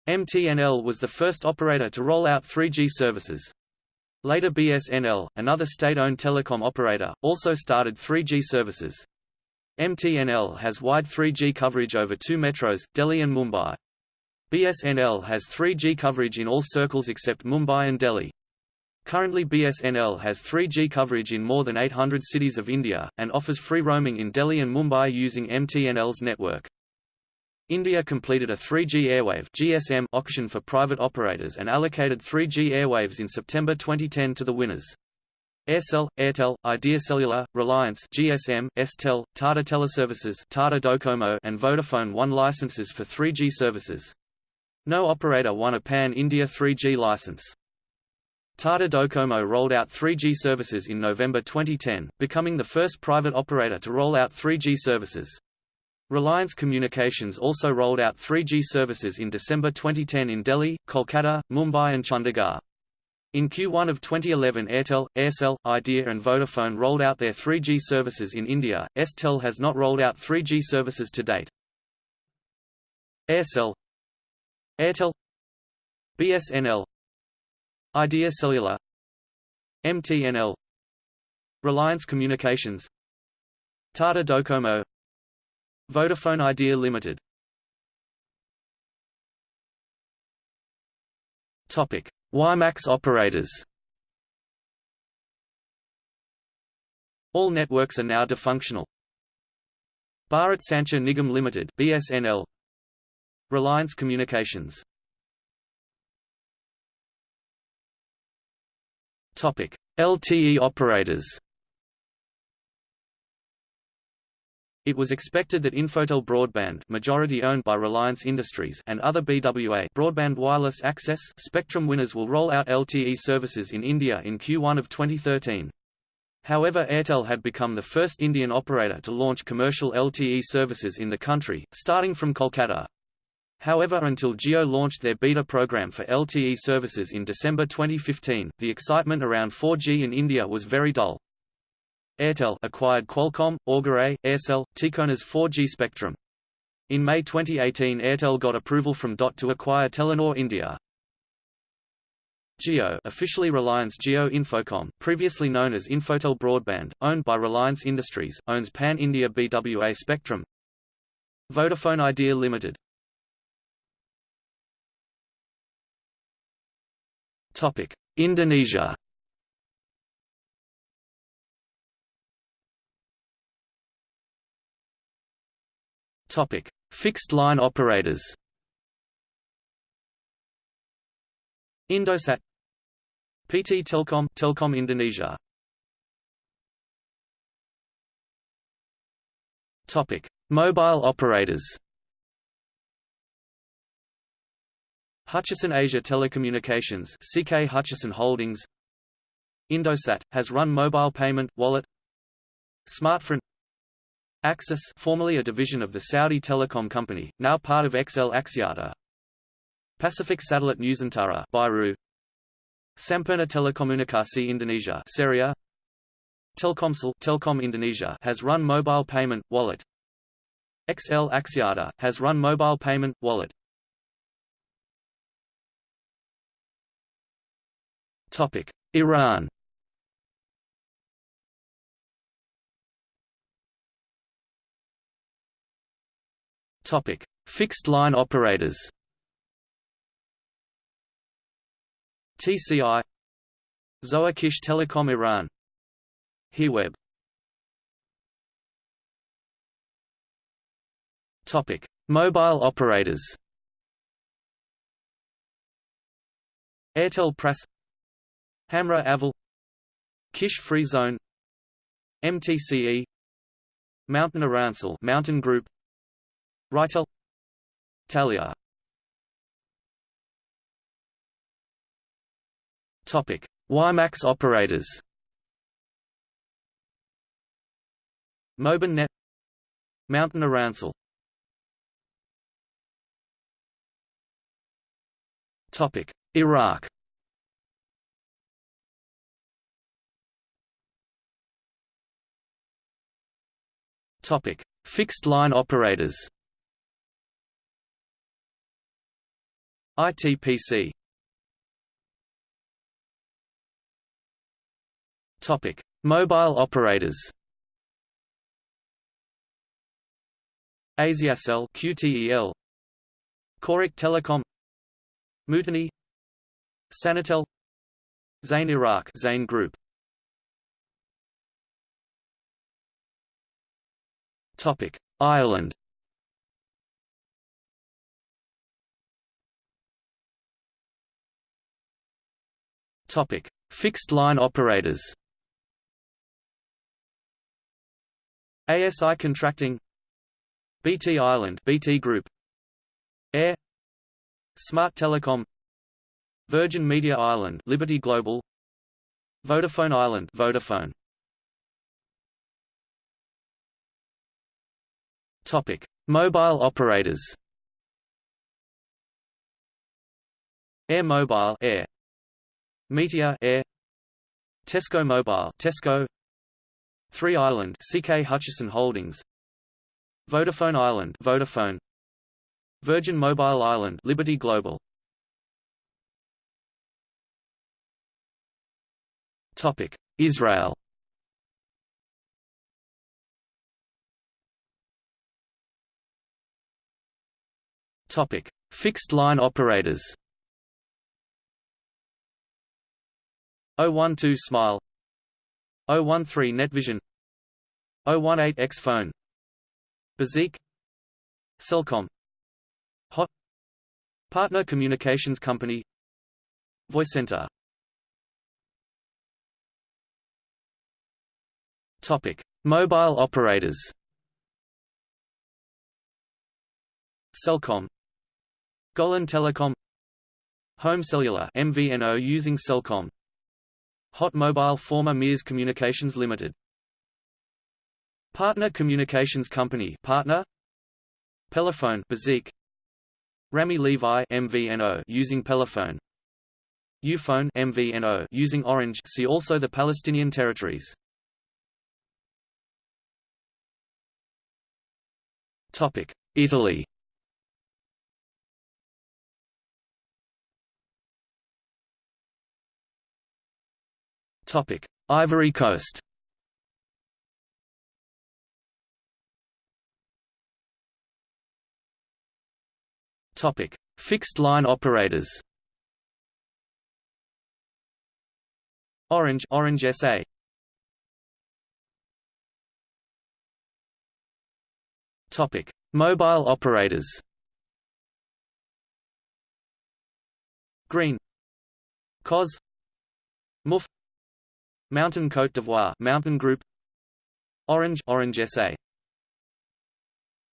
MTNL was the first operator to roll out 3G services. Later BSNL, another state-owned telecom operator, also started 3G services. MTNL has wide 3G coverage over two metros, Delhi and Mumbai. BSNL has 3G coverage in all circles except Mumbai and Delhi. Currently BSNL has 3G coverage in more than 800 cities of India, and offers free roaming in Delhi and Mumbai using MTNL's network. India completed a 3G airwave GSM auction for private operators and allocated 3G airwaves in September 2010 to the winners. Aircel, Airtel, Idea Cellular, Reliance GSM, Estel, Tata Teleservices Tata Docomo and Vodafone won licenses for 3G services. No operator won a pan-India 3G license. Tata Docomo rolled out 3G services in November 2010, becoming the first private operator to roll out 3G services. Reliance Communications also rolled out 3G services in December 2010 in Delhi, Kolkata, Mumbai and Chandigarh. In Q1 of 2011 Airtel, Aircel, Idea and Vodafone rolled out their 3G services in India, Estel has not rolled out 3G services to date. Aircel Airtel BSNL Idea Cellular MTNL Reliance Communications Tata Docomo Vodafone Idea Limited Topic: WiMAX operators. All networks are now defunctional. Bharat Sanchar Nigam Limited (BSNL), Reliance Communications. Topic: LTE operators. It was expected that Infotel Broadband majority owned by Reliance Industries and other BWA broadband wireless access spectrum winners will roll out LTE services in India in Q1 of 2013. However Airtel had become the first Indian operator to launch commercial LTE services in the country, starting from Kolkata. However until Jio launched their beta program for LTE services in December 2015, the excitement around 4G in India was very dull. Airtel acquired Qualcomm, Augere, Aircel, Tikona's 4G spectrum. In May 2018 Airtel got approval from DOT to acquire Telenor India. Jio officially Reliance Jio Infocom, previously known as Infotel Broadband, owned by Reliance Industries, owns Pan-India BWA spectrum. Vodafone Idea Limited Topic: Indonesia. Topic: Fixed line operators. Indosat PT Telkom Telkom Indonesia. Topic Mobile operators. Hutchison Asia Telecommunications CK Hutchison Holdings. Indosat has run mobile payment wallet. Smartfren Axis formerly a division of the Saudi Telecom Company now part of XL Axiata. Pacific Satellite Nusantara Biru Sampurna Telekomunikasi Indonesia Ceria Telkomsel Telkom Indonesia has run mobile payment wallet. XL Axiata has run mobile payment wallet. Topic Iran Topic. Fixed line operators. TCI Zoakish Telecom Iran. Heweb Topic. Mobile operators. Airtel Press. Hamra Aval. Kish Free Zone. MTCE MTN Irancell MTN Group RighTel Taliya Topic: WiMAX operators. Mobinet MTN Irancell Topic: Iraq. Topic: Fixed line operators. ITPC Topic: Mobile operators. Asiacell QTEL Korek Telecom. Mutani Sanitel. Zain Iraq Zain Group. Topic. Ireland Topic Fixed line operators. ASI Contracting BT Ireland BT Group Eir Smart Telecom Virgin Media Ireland Liberty Global Vodafone Ireland Vodafone. Topic Mobile operators. Eir Mobile Eir Meteor Eir. Tesco Mobile Tesco. Three Ireland CK Hutchison Holdings. Vodafone Ireland Vodafone. Virgin Mobile Ireland Liberty Global. Topic. Israel. Topic. Fixed line operators 012 Smile 013 Netvision 018 Xfone Bezeq Cellcom Hot Partner Communications Company VoiceCenter Topic: Mobile operators. Cellcom, Golan Telecom, Home Cellular (MVNO) using Cellcom, Hot Mobile former MIRS Communications Limited. Partner Communications Company Partner. Pelephone Bezeq Rami Levy MVNO using Pelephone. Uphone MVNO using Orange see also the Palestinian territories. Topic. Italy Topic: Ivory Coast. Topic: Fixed line operators. Orange, Orange SA. Topic: Mobile operators. Green, COS, MUF, MTN Côte d'Ivoire MTN Group. Orange Orange SA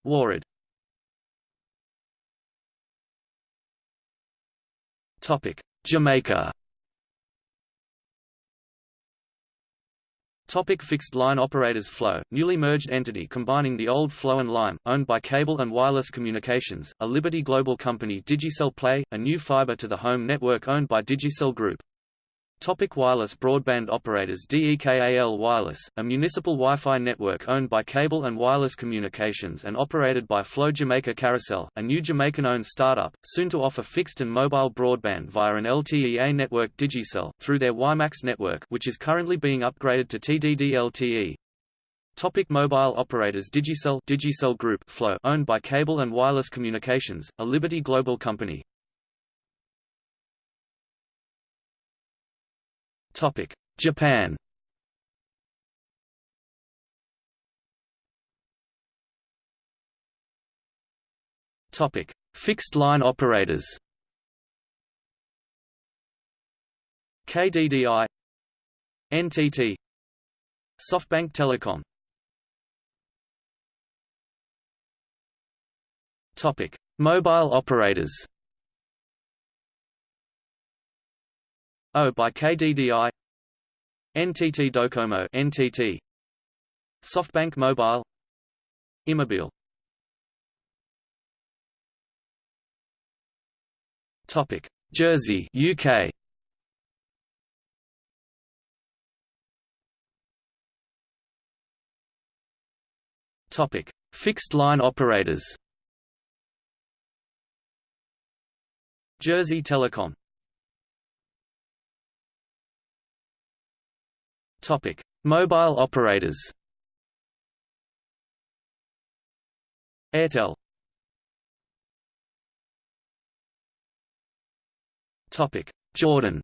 Warid Topic. Jamaica. Topic fixed line operators Flow, newly merged entity combining the old Flow and Lime, owned by Cable and Wireless Communications, a Liberty Global company Digicel Play, a new fiber to the home network owned by Digicel Group. Topic wireless broadband operators DEKAL Wireless, a municipal Wi-Fi network owned by Cable and Wireless Communications and operated by Flow Jamaica Caricel, a new Jamaican-owned startup, soon to offer fixed and mobile broadband via an LTE-A network Digicel, through their WiMAX network which is currently being upgraded to TDD-LTE. Topic mobile operators Digicel Digicel Group Flow owned by Cable and Wireless Communications, a Liberty Global company. Topic: Japan. Topic: Fixed line operators. KDDI NTT SoftBank Telecom Topic: Mobile operators O by KDDI NTT Docomo NTT SoftBank Mobile Imobile Topic. Jersey UK Topic. Fixed line operators. Jersey Telecom Topic: Mobile operators. Airtel. Topic: Jordan.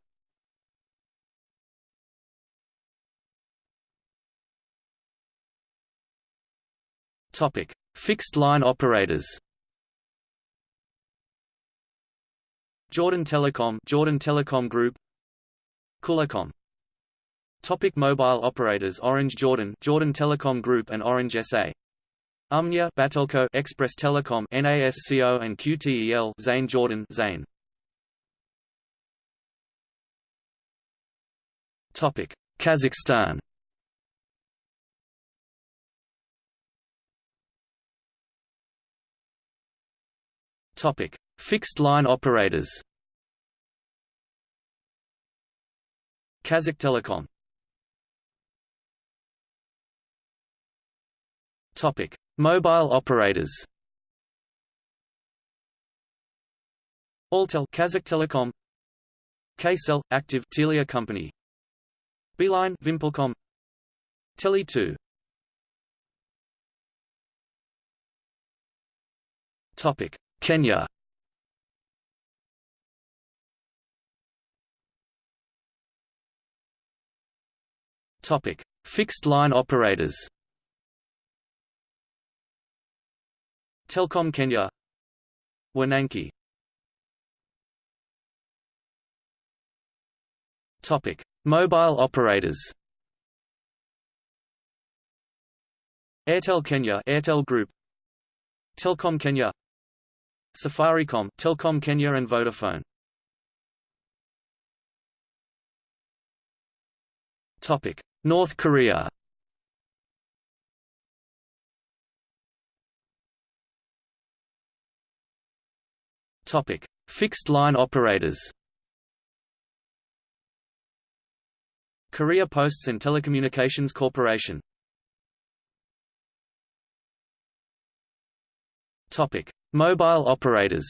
Topic: Fixed line operators. Jordan Telecom, Jordan Telecom Group, Kulacom Topic mobile operators Orange Jordan Jordan Telecom Group and Orange SA Umniah Batelco Express Telecom NASCO and QTEL Zain Jordan Zain Topic. Kazakhstan. Topic. Fixed line operators. Kazakh Telecom Topic: Mobile operators. Altel Kazakh Telecom Kcell Active Telia Company Beeline Vimpelcom Tele2 Topic Kenya Topic Fixed line operators Telkom Kenya Wananchi Topic: Mobile operators. Airtel Kenya, Airtel Group, Telkom Kenya, Safaricom, Telkom Kenya and Vodafone. Topic: North Korea. Topic: Fixed line operators. Korea Posts and Telecommunications Corporation. Topic: Mobile operators.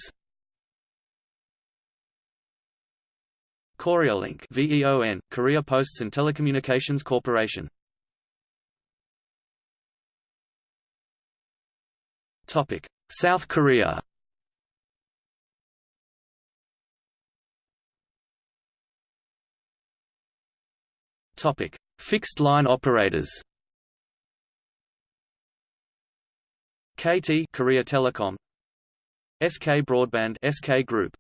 Koryolink VEON, Korea Posts and Telecommunications Corporation. Topic: South Korea. Topic: Fixed line operators. KT Korea Telecom SK Broadband SK Group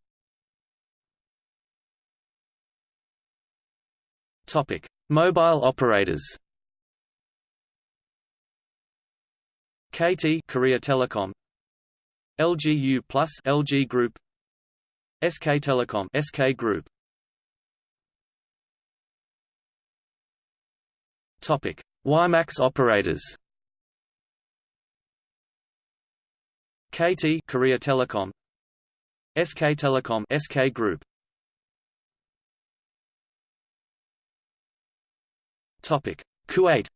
Topic Mobile operators KT Korea Telecom LGU Plus LG Group SK Telecom SK Group Topic. WiMAX operators KT Korea Telecom SK Telecom SK Group Topic. Kuwait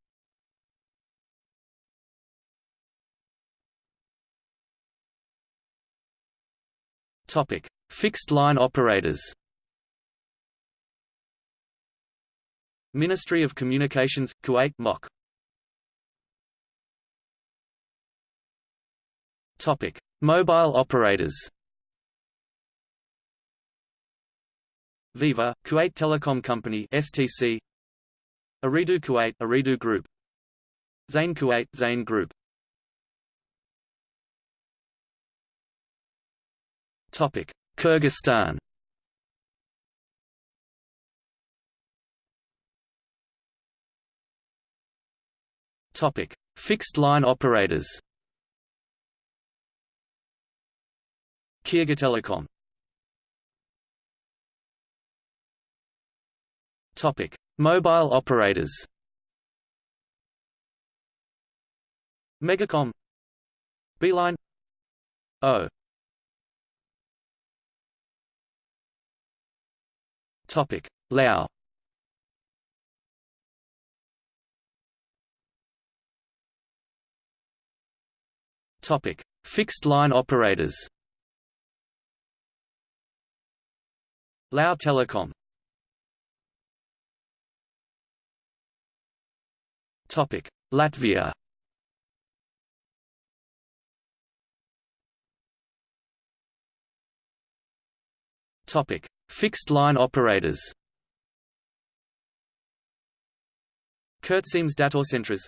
Topic. Fixed line operators Ministry of Communications Kuwait MOC Topic: Mobile operators. Viva, Kuwait Telecom Company (STC). Ooredoo Kuwait, Ooredoo Group. Zain Kuwait, Zain Group. Topic: Kyrgyzstan. Topic: Fixed line operators. Kyrgyztelecom Topic: Mobile operators. Megacom Beeline O Topic: Lao Topic: Fixed line operators. Lao Telecom Topic: Latvia. Topic: Fixed line operators. Kurtseems Datorcentras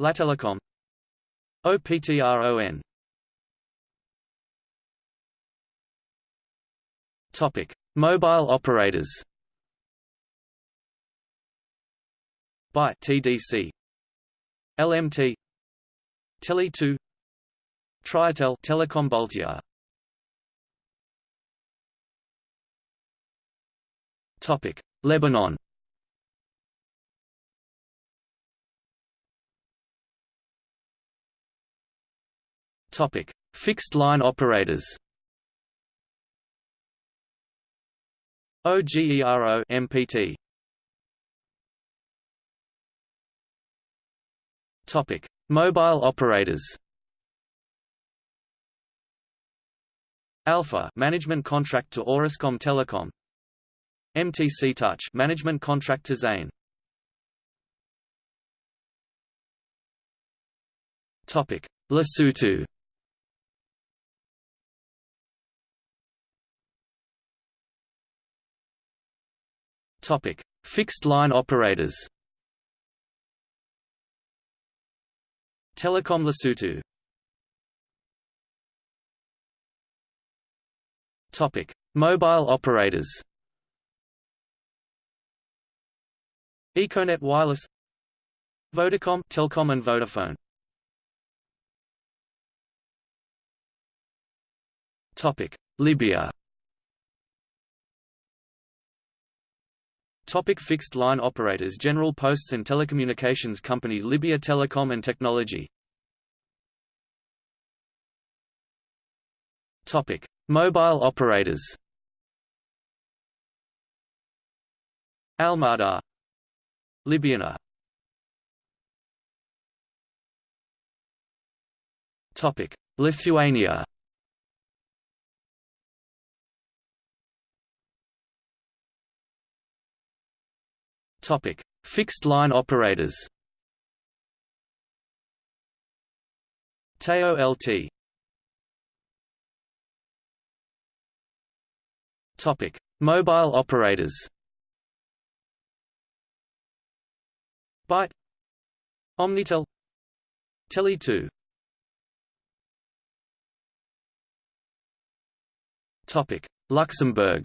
Lattelecom OPTRON Topic: Mobile operators. By TDC LMT Tele2 Triatel Telecom Baltia. Topic. Lebanon Topic. Fixed line operators. OGERO MPT Topic. Mobile operators. Alpha management contract to Orascom Telecom. MTC Touch management contract to Zain Topic. Lesotho Topic: Fixed line operators. Telecom Lesotho. Topic: Mobile operators. Econet Wireless Vodacom Telkom and Vodafone Topic Libya Topic fixed line operators General Posts and Telecommunications Company Libya Telecom and Technology. Topic. Mobile operators Almadar Libyana Topic. Lithuania Topic: Fixed line operators. Teo LT. Topic: Mobile operators. Bite Omnitel Tele2 Topic Luxembourg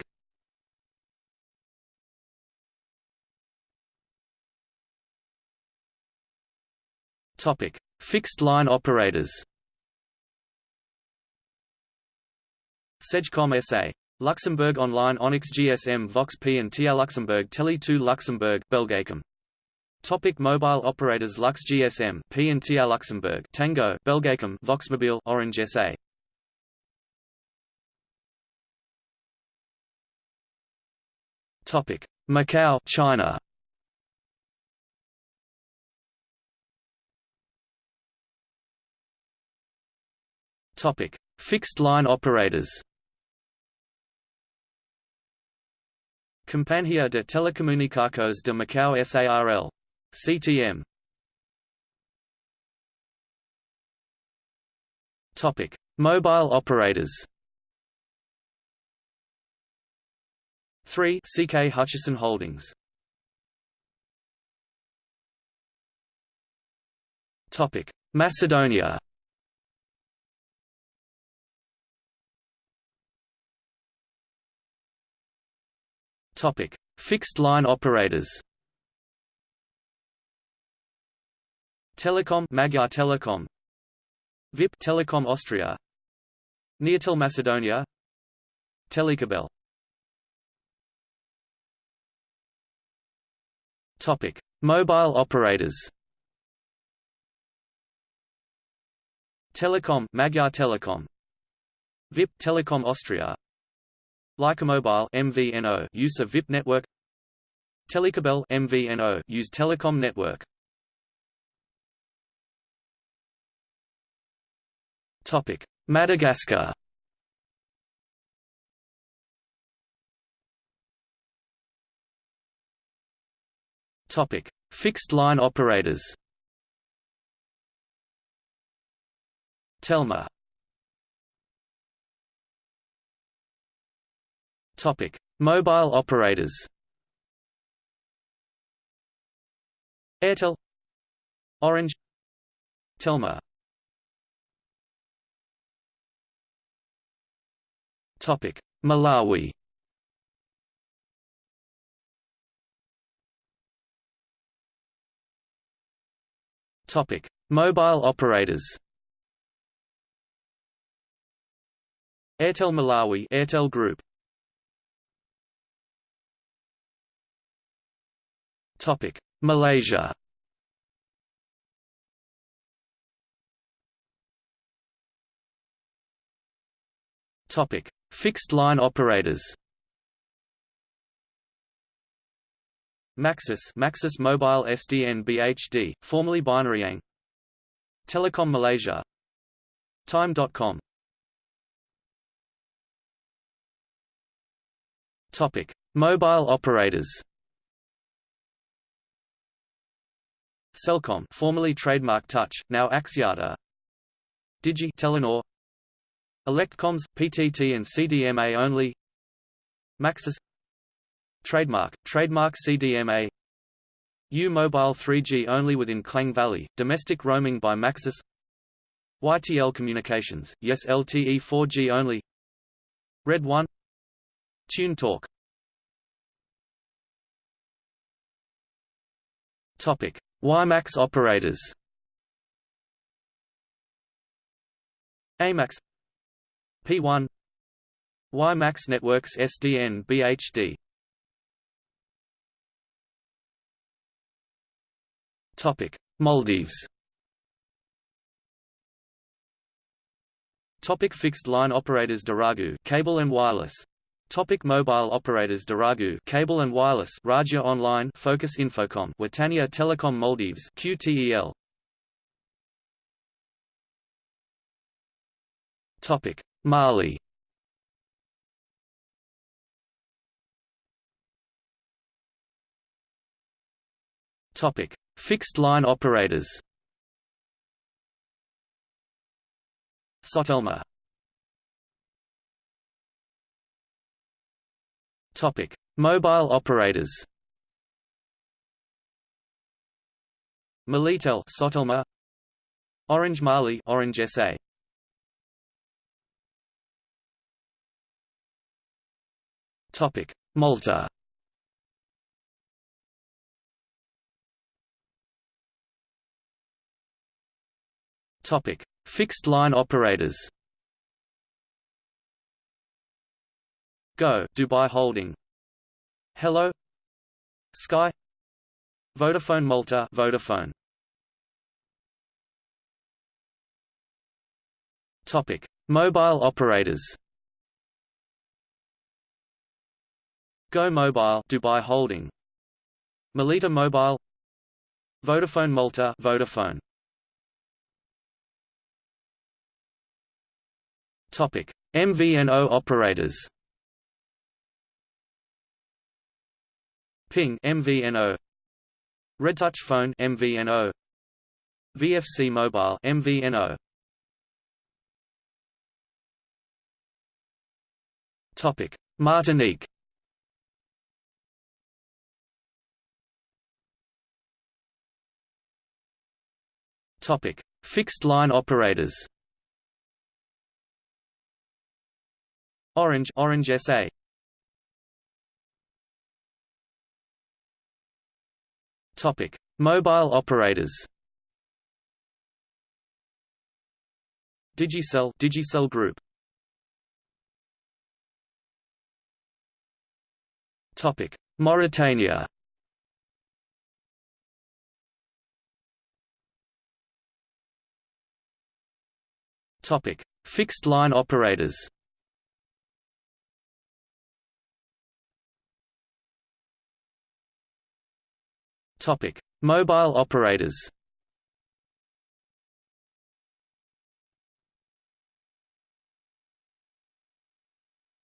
Topic: Fixed line operators. Cegecom SA. Luxembourg Online Onyx GSM Vox P and TR Luxembourg Tele2 Luxembourg Belgacom. Topic mobile operators Lux GSM P and TR Luxembourg Tango Belgacom Voxmobile Orange SA. Topic Macau China Topic: Fixed line operators. Companhia de Telecomunicações de Macau SARL. CTM. Topic: Mobile operators. 3 CK Hutchison Holdings. Topic: Macedonia. Topic: Fixed line operators. Telecom Magyar Telekom VIP Telecom Austria. Neotel Macedonia. Telecabel. Topic. Mobile operators. Telecom Magyar Telekom VIP Telecom Austria Lycamobile MVNO use of VIP network. Telecabel MVNO use telecom network. Topic. Madagascar. Topic. Fixed line operators. Telma Topic: Mobile operators. Airtel, Orange, Telma. Topic: Malawi. Topic: Mobile operators. Airtel Malawi Airtel Group Topic: Malaysia. Topic: Fixed line operators. Maxis, Maxis Mobile SDN BHD, formerly Binariang. Telekom Malaysia. Time.com. Topic: Mobile operators. Celcom formerly trademark Touch, now Axiata. Digi Telenor. Electcoms, PTT and CDMA only. Maxis. Trademark, trademark CDMA U Mobile 3G only within Klang Valley, domestic roaming by Maxis. YTL Communications, yes LTE 4G only. Red 1 Tune Talk. Topic WiMAX operators. AMAX P1 WiMAX networks SDN BHD Topic Maldives. Topic fixed line operators Dhiraagu cable and wireless Topic mobile operators Dhiraagu cable and wireless Raja Online Focus Infocom Wataniya Telecom Maldives QTEL Topic: Mali. Topic: Fixed line operators. Sotelma. Topic: Mobile operators. Malitel, Sotelma. Orange Mali, Orange SA. Topic: Malta. Topic: Fixed line operators. Go, Dubai Holding. Hello. Sky. Vodafone Malta, Vodafone. Topic: Mobile operators. Go Mobile, Dubai Holding. Melita Mobile. Vodafone Malta, Vodafone. Topic: MVNO operators. Ping MVNO. Redtouch Phone MVNO. VFC Mobile MVNO. Topic: Martinique. Topic: Fixed line operators. Orange Orange SA Topic. Mobile operators. Digicel Digicel Group. Topic. Mauritania. Topic. Fixed line operators Topic: Mobile operators.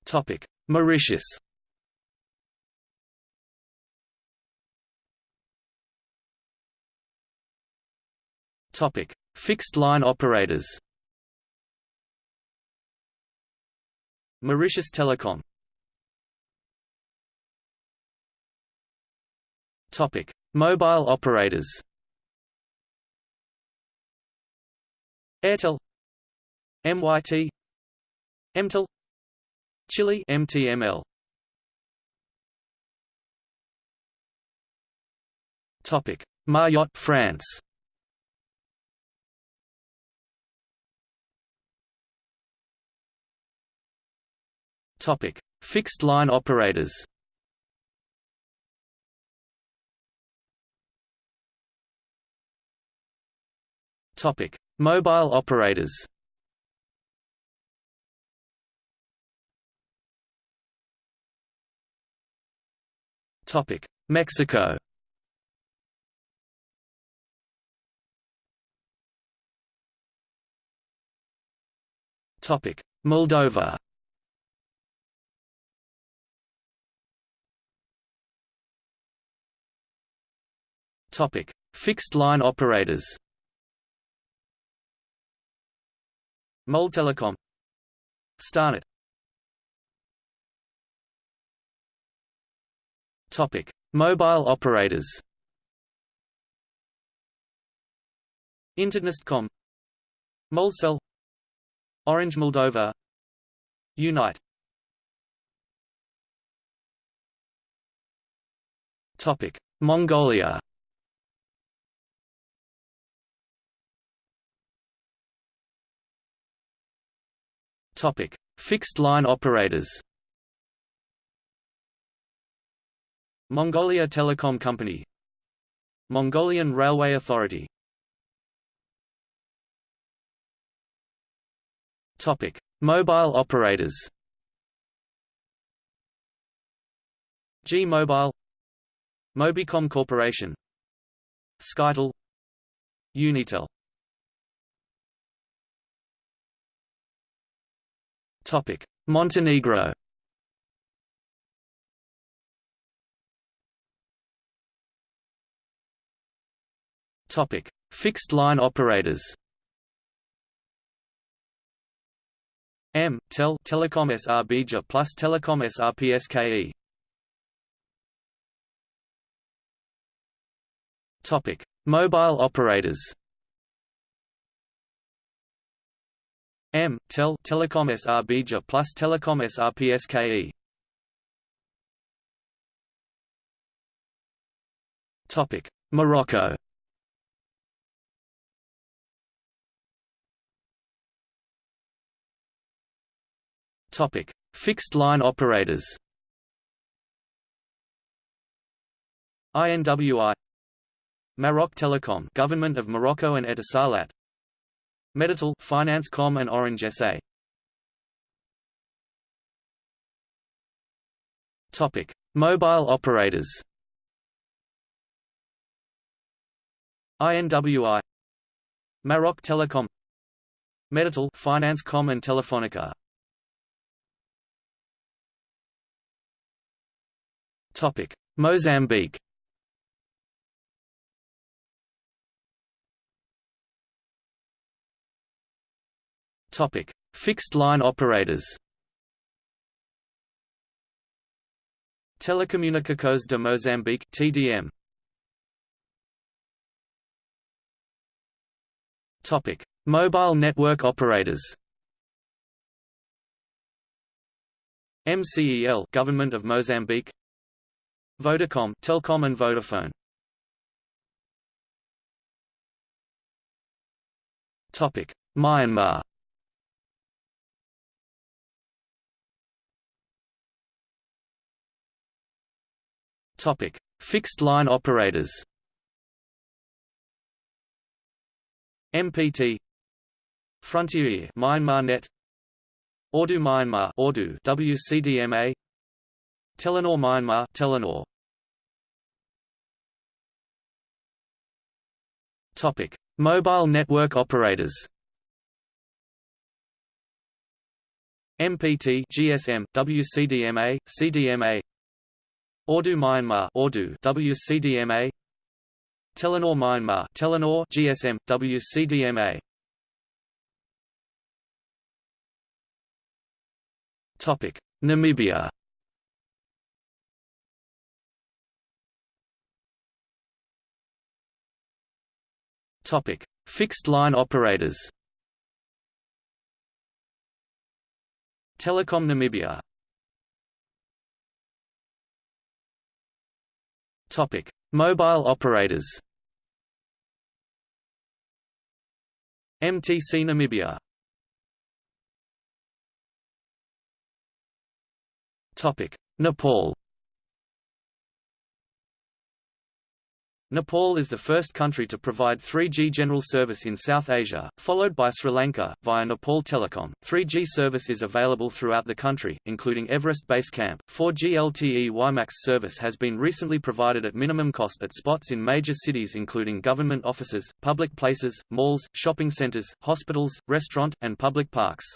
Topic: Mauritius. Topic: Fixed line operators. Mauritius Telecom. Topic: Mobile operators. Airtel. MYT Emtel Chile. MTML Topic. Mayotte France. Topic. Fixed line operators Topic: Mobile operators. Topic: Mexico. Topic: Moldova. Topic: Fixed line operators. Moldtelecom Starnet Topic: Mobile operators. Internetcom. Moldcell Orange Moldova. Unite. Topic: Mongolia Topic: Fixed line operators. Mongolia Telecom Company. Mongolian Railway Authority. Topic: Mobile operators. G-Mobile. Mobicom Corporation. Skytel. Unitel Topic: Montenegro. Topic: Fixed line operators. M Tel Telecom SRBJ plus Telecom SRPSKE. Topic: Mobile operators. M Tel Telecom SRBJ plus Telecom SR SRPSKE. Topic: Morocco. Topic: Fixed line operators. INWI Maroc Telecom Government of Morocco and Etisalat Meditel Finance Com and Orange SA Topic. Mobile operators. INWI Maroc Telecom. Meditel Finance Com and Telefonica. Topic: Mozambique. Topic: Fixed line operators. Telecomunicações de Moçambique (TDM). Topic: Mobile network operators. MCEL Government of Mozambique Vodacom, Telkom and Vodafone. Topic: Myanmar. Topic: Fixed line operators. MPT Frontier Myanmar Net Ooredoo Myanmar Ooredoo WCDMA Telenor Myanmar Telenor Topic: Mobile network operators. MPT, GSM, WCDMA, CDMA. Ooredoo Myanmar, Ooredoo, WCDMA. Telenor Myanmar, Telenor, GSM, WCDMA. Topic: Namibia. Topic: Fixed line operators. Telecom Namibia. Topic: Mobile operators. MTC Namibia. Topic: Nepal. Nepal is the first country to provide 3G general service in South Asia, followed by Sri Lanka, via Nepal Telecom. 3G service is available throughout the country, including Everest Base Camp. 4G LTE WiMAX service has been recently provided at minimum cost at spots in major cities including government offices, public places, malls, shopping centers, hospitals, restaurant, and public parks.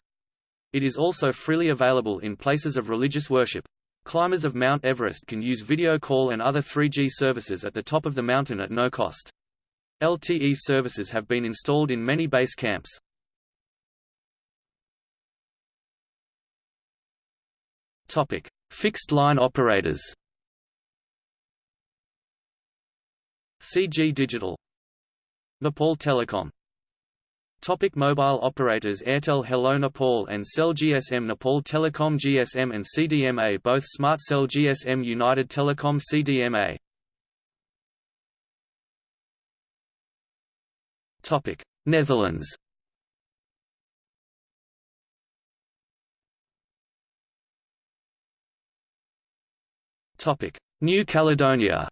It is also freely available in places of religious worship. Climbers of Mount Everest can use video call and other 3G services at the top of the mountain at no cost. LTE services have been installed in many base camps. Topic: Fixed line operators. CG Digital Nepal Telecom Topic mobile operators Airtel Hello Nepal and Cell GSM Nepal Telecom GSM and CDMA both Smart Cell GSM United Telecom CDMA Topic. Netherlands. Topic. New Caledonia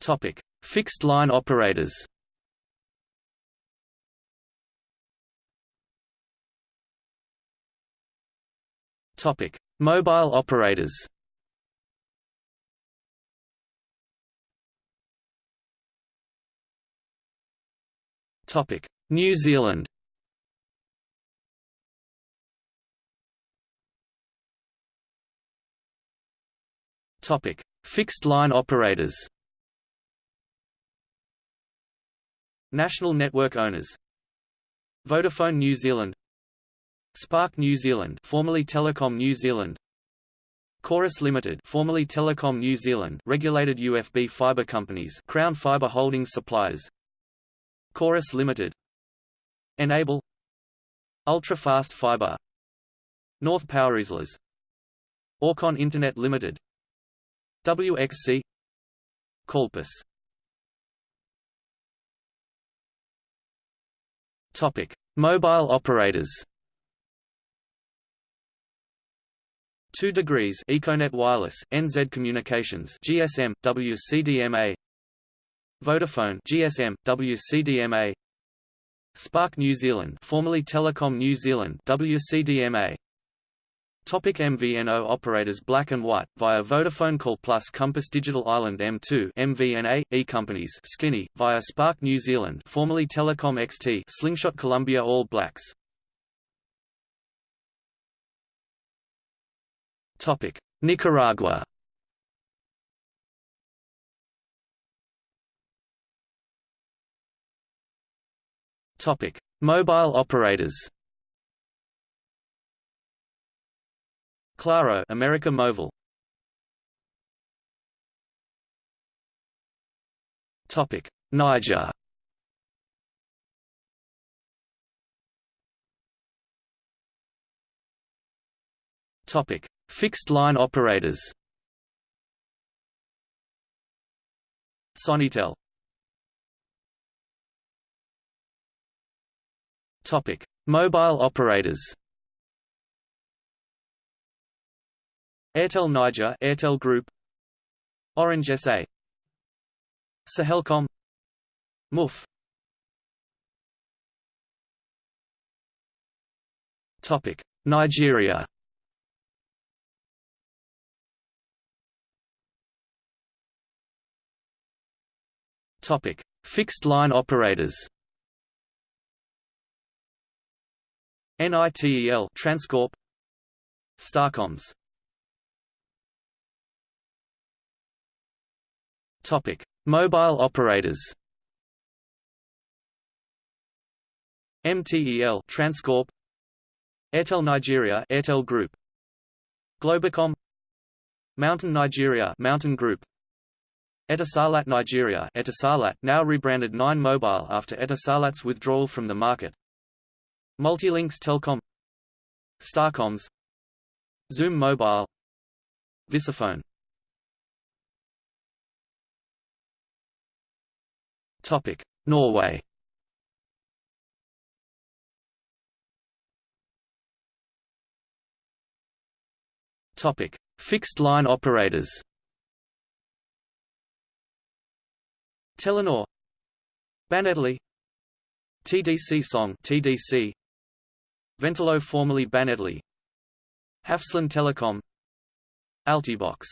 Topic: Fixed line operators. Topic: Mobile operators. Topic: New Zealand. Topic: Fixed line operators. National network owners. Vodafone New Zealand. Spark New Zealand formerly Telecom New Zealand. Chorus Limited formerly Telecom New Zealand regulated UFB fibre companies Crown Fibre Holdings suppliers. Chorus Limited. Enable. Ultra Fast Fibre. North Power Islers Orcon Internet Limited. WXC Calpus Topic. Mobile operators. 2 degrees Econet Wireless, NZ Communications GSM, WCDMA Vodafone GSM, WCDMA Spark New Zealand formerly Telecom New Zealand WCDMA Topic MVNO operators Black and White, via Vodafone Call Plus Compass Digital Island M2 MVNA, E-Companies Skinny, via Spark New Zealand formerly Telecom XT Slingshot Columbia All Blacks Topic: Nicaragua. Topic: Mobile operators. Claro, America Móvil. Topic: Niger. Topic: Fixed-line operators Sonitel Topic: Mobile operators. Airtel Niger, Airtel Group, Orange SA, Sahelcom, MUF. Topic: Nigeria. Topic: Fixed line operators. NITEL Transcorp. Starcomms Topic: Mobile operators. MTEL Transcorp. Airtel Nigeria Airtel Group. Globacom. Mountain Nigeria Mountain Group. Etisalat Nigeria Etisalat, now rebranded 9 Mobile after Etisalat's withdrawal from the market. Multilinks Telcom Starcomms. Zoom Mobile. Visafone Topic Norway. Topic Fixed line operators. Telenor. BaneTele TDC Song TDC Ventelo formerly BaneTele Hafslund Telecom. Altibox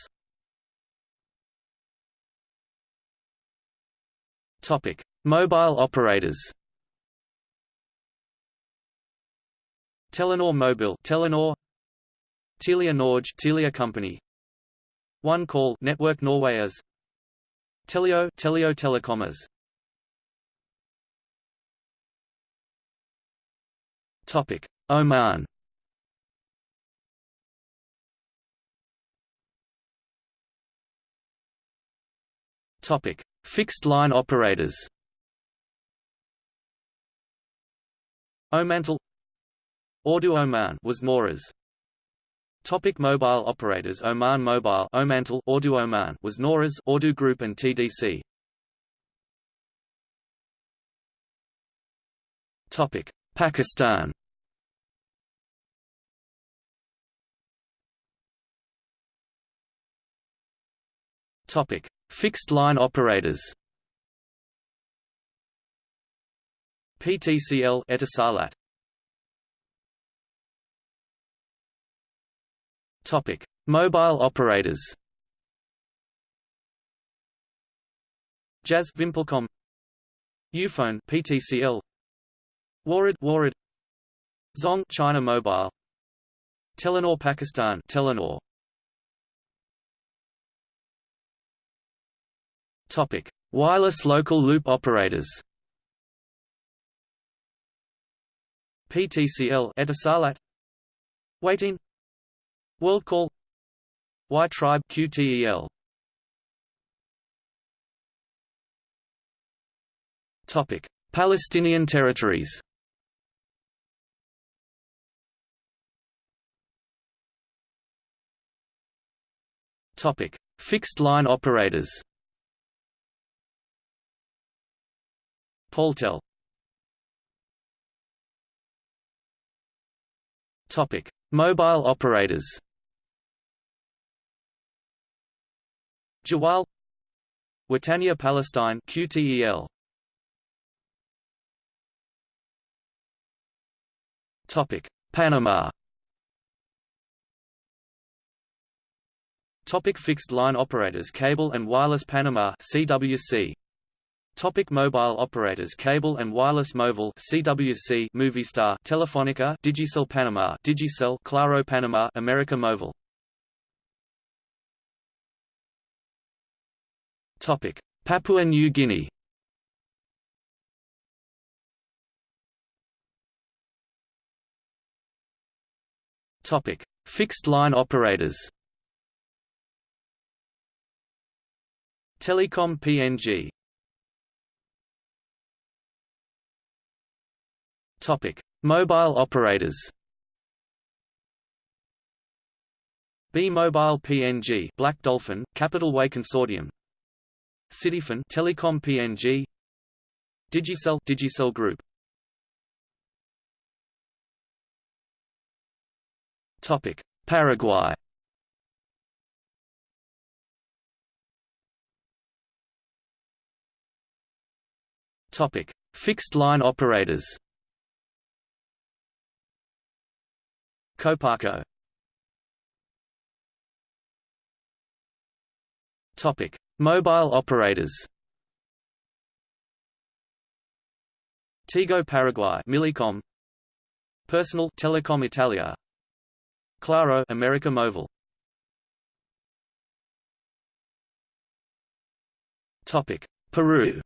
Topic. Mobile operators. Telenor Mobile Telenor. Telia Norge Telia Company. One Call Network Norway as. Telio Telio Telecomas Topic. Oman. Topic Fixed line operators. Omantel Ooredoo Oman was Nawras Topic mobile operators Oman Mobile Omantel Ooredoo Oman was Nawras Ooredoo Group and TDC. Topic Pakistan. Topic Fixed line operators. PTCL Etisalat. Topic: Mobile operators. Jazz Vimpelcom. Ufone PTCL Warid Warid. Zong China Mobile. Telenor Pakistan Telenor Topic. Wireless local loop operators. PTCL Etisalat Wateen WorldCall Wi-tribe QTEL Topic. Palestinian territories. Topic. Fixed line operators Paltel. Topic. Mobile operators. Jawwal. Wataniya Palestine QTEL Topic. Panama. Topic. Fixed line operators Cable and Wireless Panama CWC Topic mobile operators Cable and Wireless Mobile CWC Movistar Telefonica Digicel Panama Digicel Claro Panama America Mobile Topic Papua New Guinea. Topic Fixed line operators. Telecom PNG Topic: Mobile operators. B-Mobile PNG, Black Dolphin, Capital Way Consortium. Cityfon, Telecom PNG. Digicel, Digicel Group. Topic: Paraguay. Topic: Fixed line operators. Copaco Topic: Mobile operators. Tigo Paraguay, Millicom. Personal Telecom Italia. Claro, America Mobile. Topic: Peru.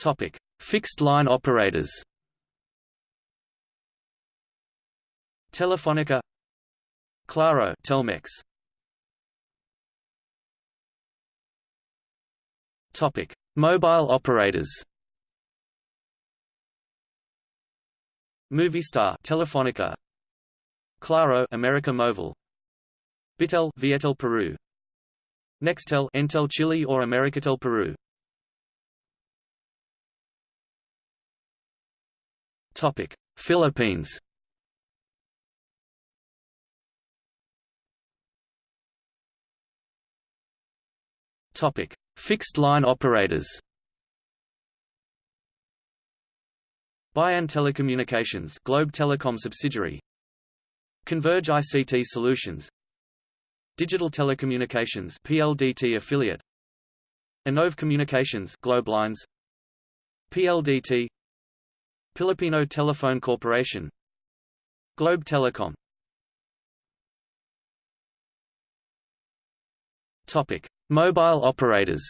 Topic: Fixed line operators. Telefonica, Claro, Telmex. Topic: Mobile operators. Movistar, Telefonica. Claro, America Mobile. Bitel, Viettel Peru. Nextel, Entel Chile or Americatel Peru. Topic: Philippines. Topic: Fixed line operators. Bayan Telecommunications, Globe Telecom subsidiary. Converge ICT Solutions. Digital Telecommunications PLDT affiliate. Innove Communications, Globe Lines. PLDT Filipino Telephone Corporation. Globe Telecom. Topic: Mobile operators.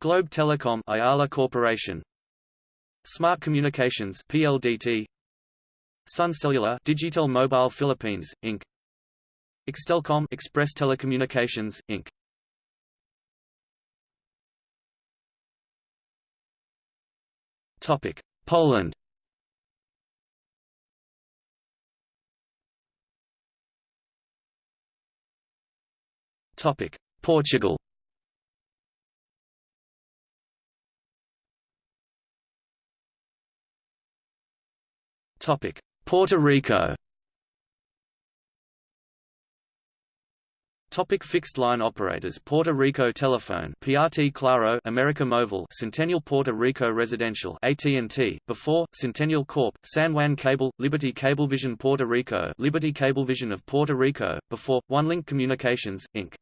Globe Telecom Ayala Corporation. Smart Communications PLDT Sun Cellular Digital Mobile Philippines Inc. Extelcom Express Telecommunications Inc Topic: Poland. Topic: Portugal. Topic: Puerto Rico. Topic fixed line operators Puerto Rico Telephone PRT Claro America Mobile Centennial Puerto Rico Residential AT&T before Centennial Corp San Juan Cable Liberty Cablevision Puerto Rico Liberty Cablevision of Puerto Rico before OneLink Communications Inc.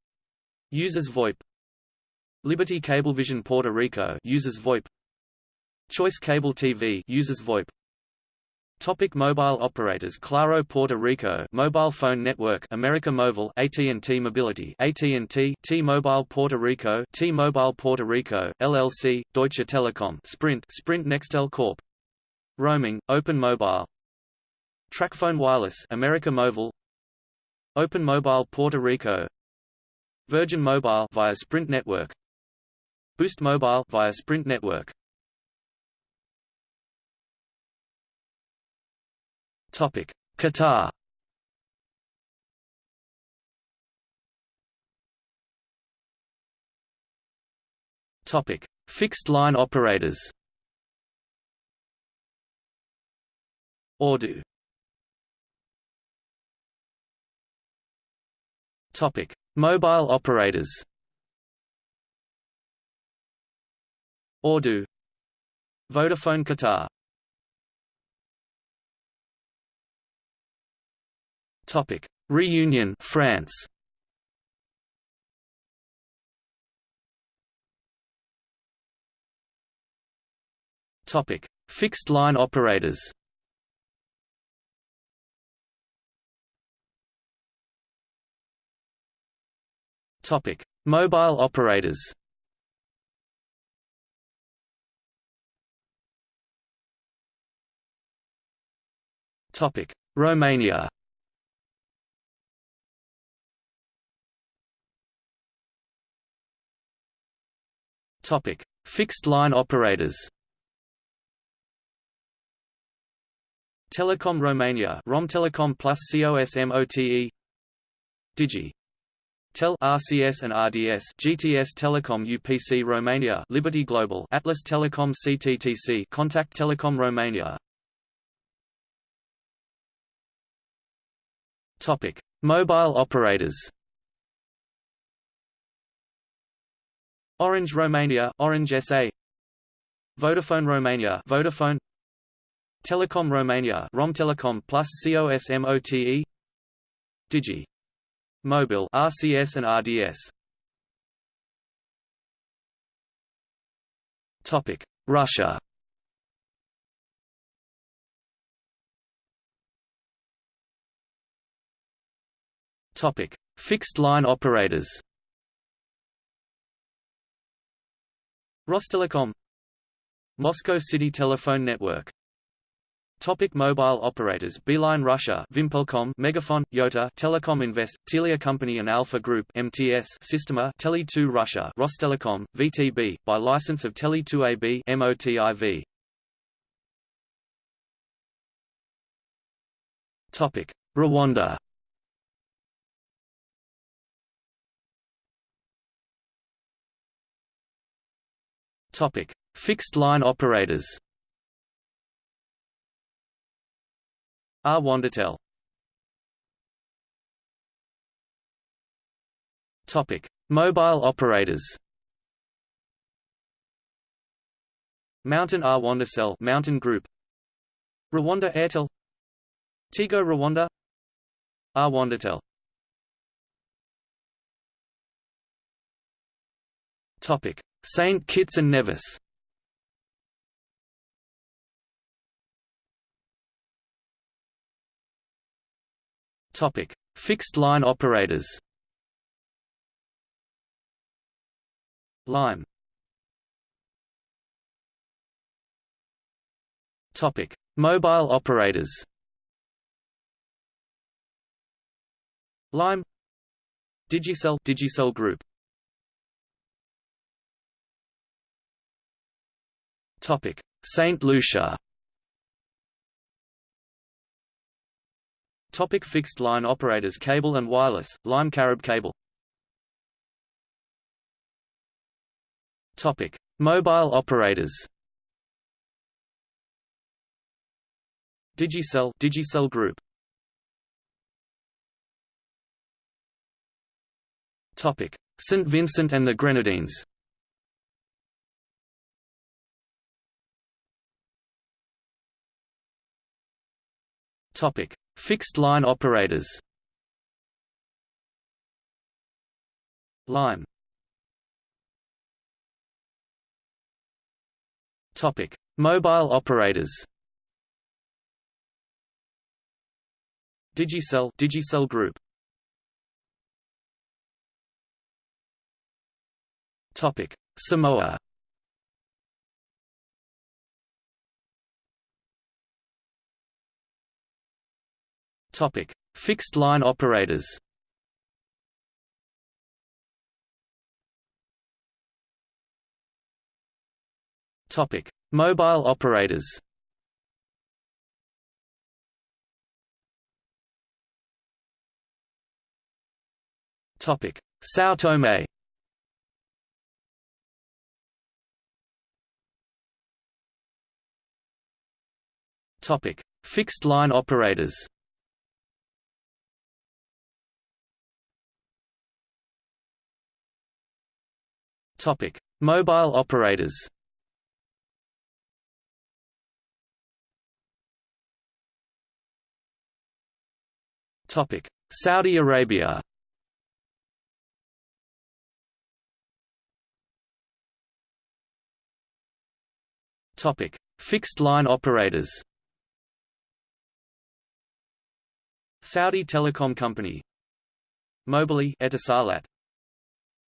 Uses VoIP. Liberty Cablevision Puerto Rico uses VoIP. Choice Cable TV uses VoIP Topic mobile operators Claro Puerto Rico Mobile Phone Network America Mobile AT&T Mobility AT&T T-Mobile Puerto Rico T-Mobile Puerto Rico LLC Deutsche Telekom Sprint Sprint Nextel Corp. Roaming Open Mobile. TracFone Wireless America Mobile. Open Mobile Puerto Rico. Virgin Mobile via Sprint Network. Boost Mobile via Sprint Network Topic: Qatar. Topic: Fixed line operators. Ooredoo. Topic: Mobile operators. Ooredoo. Vodafone Qatar. Topic: Reunion, France. Topic: Fixed line operators. Topic: Mobile operators. Topic: Romania. Topic: Fixed line operators. Telecom Romania, Romtelecom plus COSMOTE. Digi. Tel RCS and RDS GTS Telecom UPC Romania Liberty Global Atlas Telecom CTTC Contact Telecom Romania Topic Mobile operators Orange Romania, Orange SA Vodafone Romania, Vodafone. Telecom Romania, Romtelecom plus COSMOTE Digi. Mobile RCS and RDS Topic. Russia. Topic. Fixed line operators Rostelecom Moscow City Telephone Network. Topic mobile operators Beeline Russia Vimpelcom Megafon Yota Telecom Invest Telia Company and Alfa Group MTS Sistema Tele2 Russia Rostelecom VTB by license of Tele2 AB MOTIV Topic. Rwanda Topic: Fixed line operators. Rwandatel. Topic: Mobile operators. Mountain Rwandacell Mountain Group. Rwanda Airtel. Tigo Rwanda. Rwandatel. Topic: Saint Kitts and Nevis Topic: Fixed line operators. Lime. Topic: Mobile operators. Lime. Digicel Digicel Group. Topic: Saint Lucia. Topic: Fixed line operators, cable and wireless. Lime Carib Cable. Topic: Mobile operators. Digicel Digicel Group. Topic: St Vincent and the Grenadines. Topic: Fixed line operators. Lime. Topic: Mobile operators. Digicel Digicel Group. Topic: Samoa. Topic: Fixed line operators. Topic: Mobile operators. Topic: São Tomé. Topic: Fixed line operators. Topic: Mobile operators. Topic: Saudi Arabia. Topic: Fixed line operators. Saudi Telecom Company. Mobily Etisalat.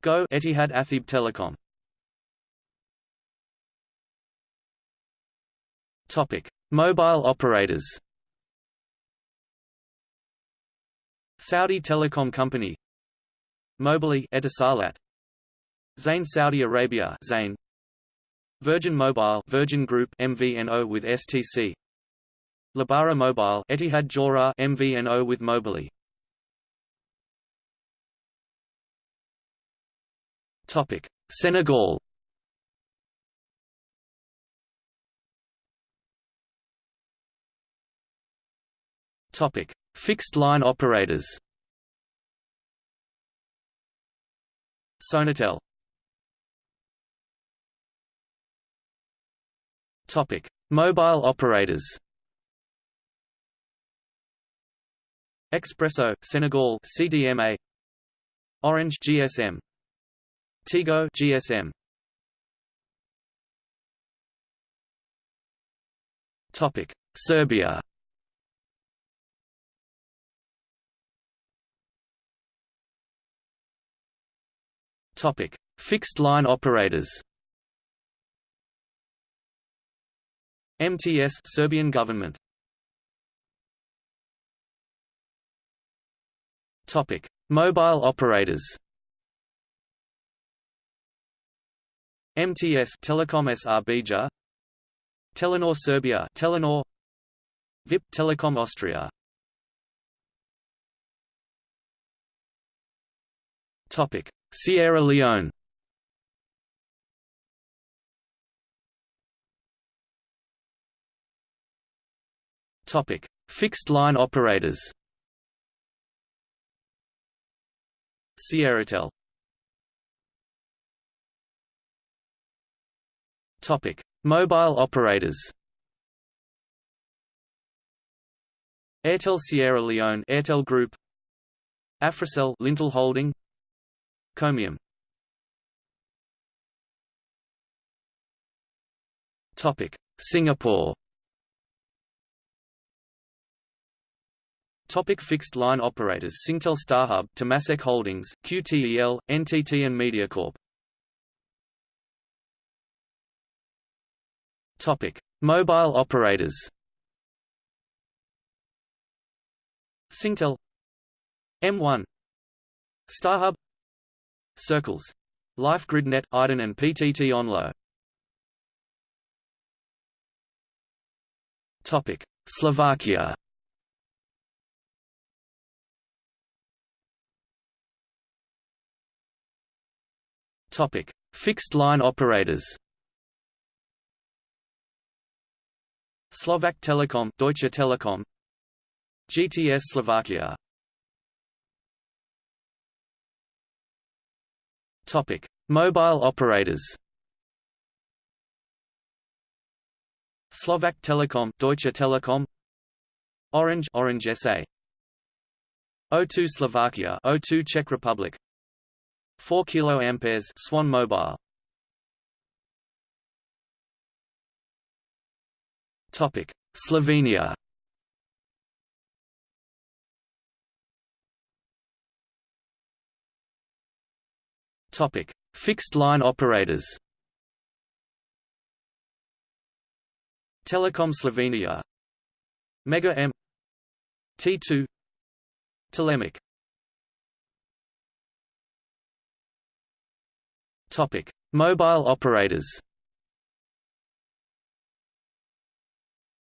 Go Etihad Atheeb Telecom. Topic: Mobile operators. Saudi Telecom Company. Mobily Etisalat. Zain Saudi Arabia Zain. Virgin Mobile Virgin Group MVNO with STC Lebara Mobile Etihad Jora MVNO with Mobily Topic Senegal Topic Fixed line operators Sonatel Topic: Mobile operators. Expresso, Senegal, CDMA. Orange, GSM. Tigo, GSM. Topic: Serbia. Topic: Fixed line operators. MTS Serbian government Topic Mobile operators MTS Telekom Srbija Telenor Serbia Telenor VIP Telecom Austria Topic Sierra Leone Topic: Fixed line operators. Sierratel. Topic: Mobile operators. Airtel Sierra Leone Airtel Group Africell Lintel Holding Comium Topic Singapore Topic fixed line operators Singtel StarHub, Temasek Holdings, QTEL, NTT and MediaCorp. Topic: Mobile operators. Singtel. M1 StarHub. Circles. Life GridNet, Iden and PTT Onlo. Topic: Slovakia. Topic: Fixed line operators. Slovak Telekom, Deutsche Telekom, GTS Slovakia. Topic: Mobile operators. Slovak Telekom, Deutsche Telekom, Orange, Orange SA, O2 Slovakia, O2 Czech Republic, 4ka Swan Mobile. Topic: Slovenia. Topic: Fixed line operators. Telecom Slovenia. Mega M. T2 Telemac Topic: Mobile operators.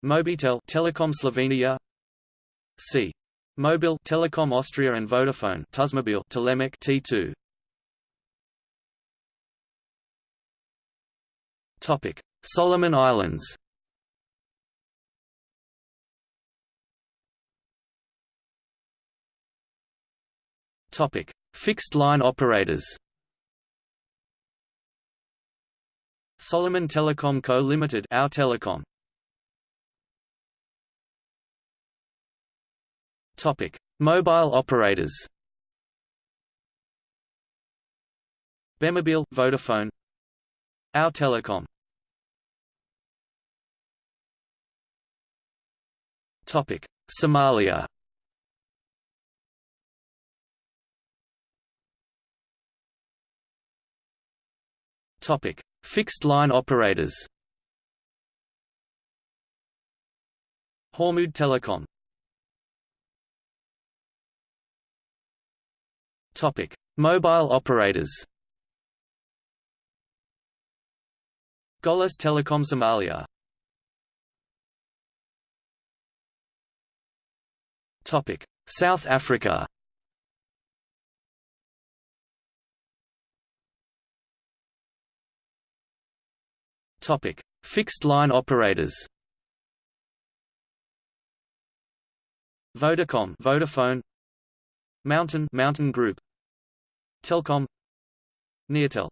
Mobitel Telekom Slovenia. C. Mobil Telecom Austria and Vodafone Tusmobil Telemac T2 Topic. Solomon Islands. Topic. Fixed line operators. Solomon Telecom Co. Limited Our Telecom Topic Mobile operators Bemobil Vodafone Our Telecom Topic: Somalia. Topic: Fixed line operators. Hormuud Telecom. Topic: Mobile operators. Golis Telecom Somalia Topic: South Africa. Topic: Fixed line operators. Vodacom, Vodafone, Mountain, Mountain Group, Telkom, Neotel.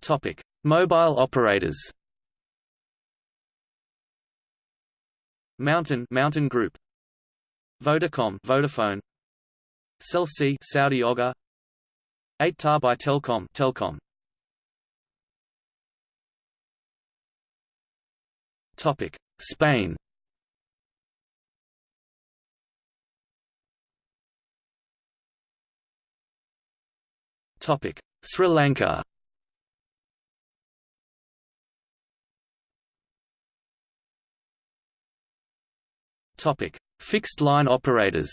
Topic: Mobile operators. Mountain Mountain Group. Vodacom Vodafone. Cell C Saudi Oger 8ta by Telcom Telkom. Topic. Spain Topic. Sri Lanka. Topic: Fixed line operators.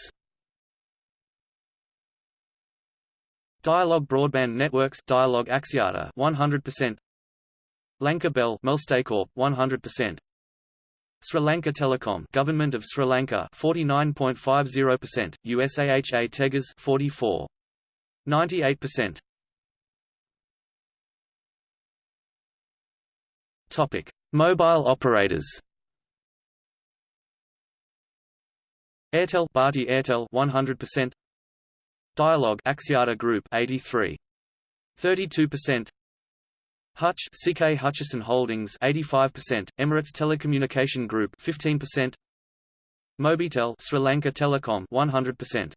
Dialog Broadband Networks. Dialog Axiata 100% Lanka Bell Melstacorp 100% Sri Lanka Telecom Government of Sri Lanka 49.50% USAHA Tegas 44 Topic. Mobile operators. Airtel Bharti Airtel 100% Dialog Axiata Group 83 32% Hutch CK Hutchison Holdings 85% Emirates Telecommunication Group 15% Mobitel Sri Lanka Telecom 100%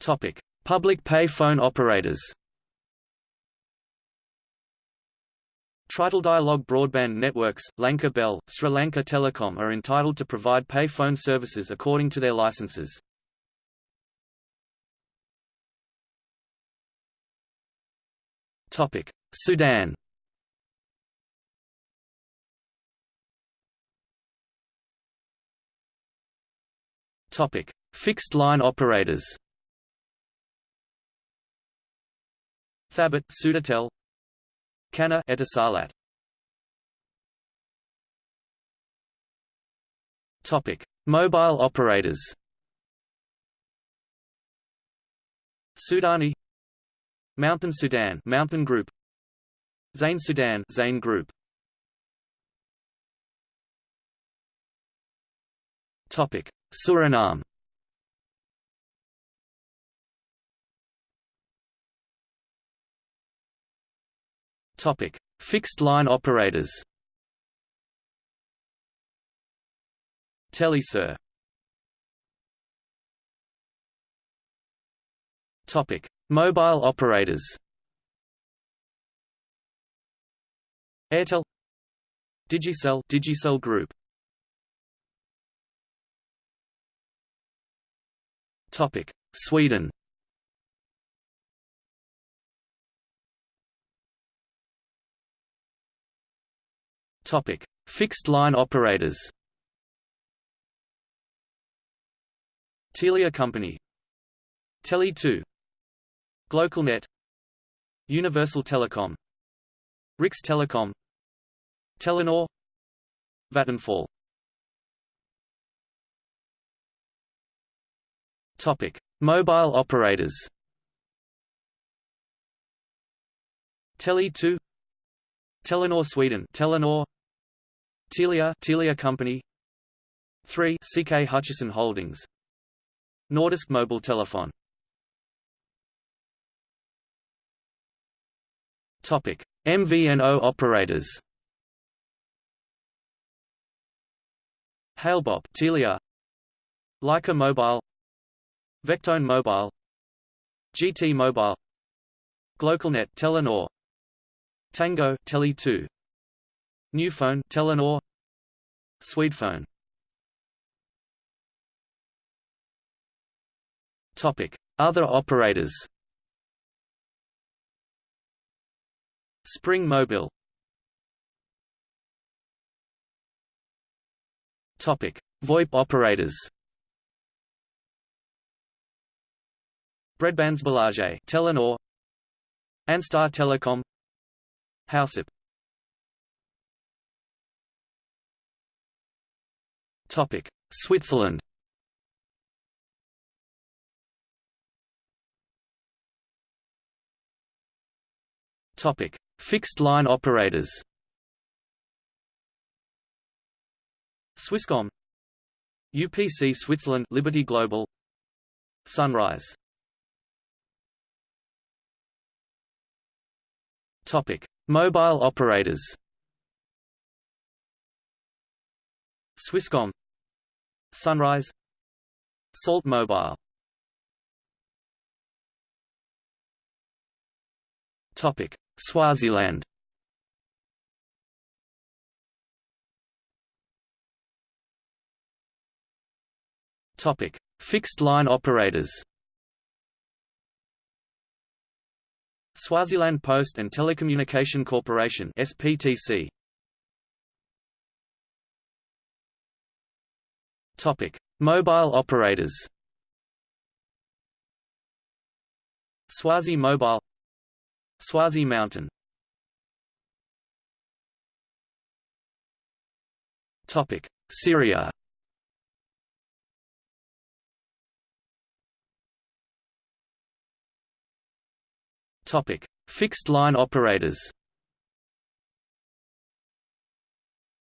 Topic. Public pay phone operators Trital Dialog Broadband Networks, Lanka Bell, Sri Lanka Telecom are entitled to provide pay phone services according to their licenses. Topic: Sudan Topic: Fixed line operators. Thabit, Sudatel, Kana Etisalat. Topic: Mobile operators. Sudani Mountain Sudan Mountain Group Zain Sudan Zain Group Topic: Suriname. Topic: Fixed line operators. Telesur. Topic: Mobile operators. Airtel Digicel Digicel Group Topic Sweden Topic Fixed line operators Telia Company Tele2 Glocalnet Universal Telecom Rix Telecom Telenor Vattenfall Topic: Mobile operators. Tele2 Telenor Sweden Telenor Telia Telia Company. 3 CK Hutchison Holdings. Nordisk Mobile Telephone. Topic. MVNO operators. Halebop Telia. Lyca Mobile. Vectone Mobile. GT Mobile. Glocalnet Telenor. Tango Tele2 Newphone Telenor. Swedphone Topic. Other operators. Spring Mobile. Topic. VoIP operators. Bredbandsbolaget Telenor. Anstar Telecom. Housep Topic. Switzerland. Topic. Fixed line operators. Swisscom. UPC Switzerland Liberty Global. Sunrise. Topic. Mobile operators. Swisscom Sunrise Salt Mobile Topic Swaziland Topic: Fixed line operators. Swaziland Post and Telecommunication Corporation (SPTC). Topic: Mobile operators. Swazi Mobile, Swazi Mountain. Topic: Syria. Topic: Fixed line operators.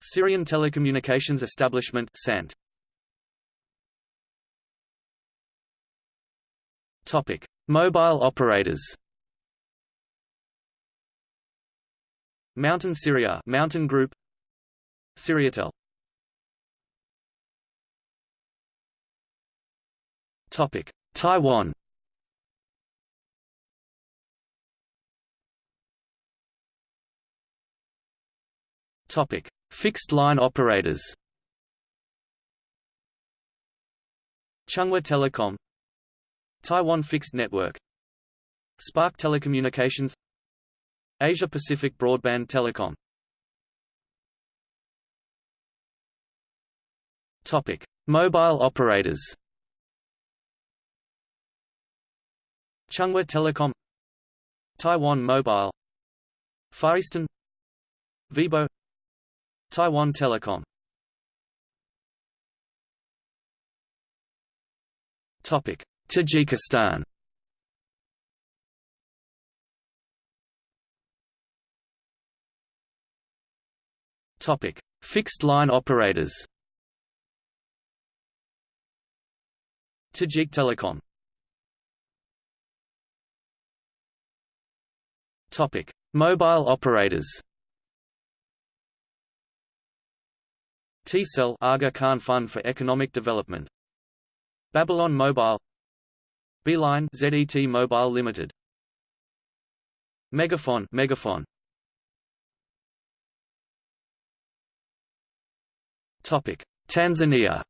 Syrian Telecommunications Establishment (SANT). Topic: Mobile operators. Mountain Syria Mountain Group. Syriatel Topic. Taiwan. Topic: Fixed line operators. Chunghwa Telecom, Taiwan Fixed Network, Spark Telecommunications, Asia Pacific Broadband Telecom. Topic: Mobile operators. Chunghwa Telecom, Taiwan Mobile, Far Eastern, Vibo Taiwan Telecom. Topic: Tajikistan. Topic: Fixed line operators. Tajik Telecom Topic: Mobile operators. T-Cell Aga Khan Fund for Economic Development. Babylon Mobile. Beeline ZET Mobile Limited. MegaFon MegaFon. Topic: Tanzania.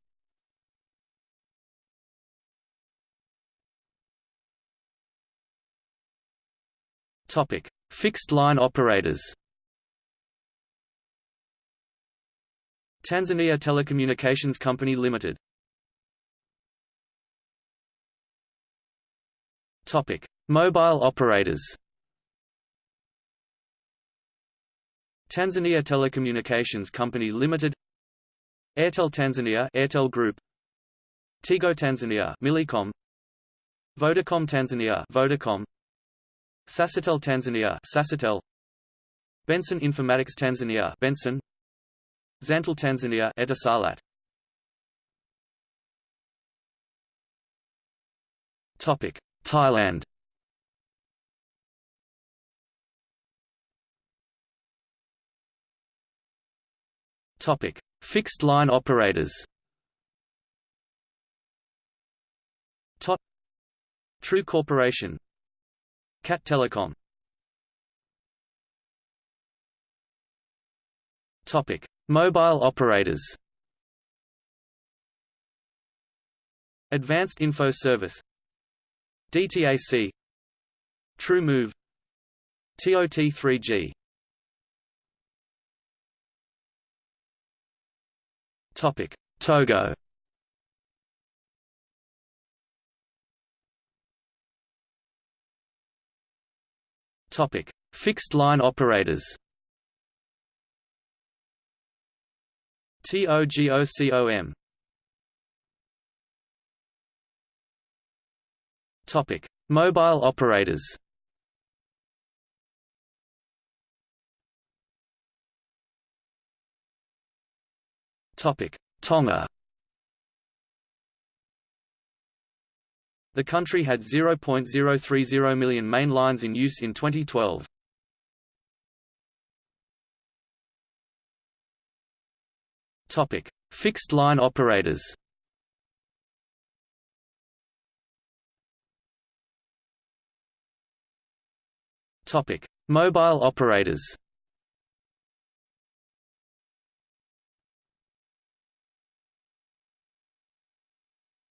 Topic: Fixed line operators. Tanzania Telecommunications Company Limited. Topic: Mobile operators. Tanzania Telecommunications Company Limited. Airtel Tanzania, Airtel Group. Tigo Tanzania, Millicom. Vodacom Tanzania, Vodacom. Sasatel Tanzania Sasatel Benson Informatics Tanzania Benson Zantel Tanzania Etisalat Topic Thailand. Topic. Fixed line operators. Tot True Corporation. Cat Telecom. Topic: Mobile operators. Advanced Info Service DTAC True Move. TOT3G Topic: Togo. Topic: Fixed line operators. TOGOCOM. Topic: Mobile operators. Topic: Tonga. The country had 0.030 million main lines in use in 2012. Topic: Fixed line operators. Topic: Mobile operators.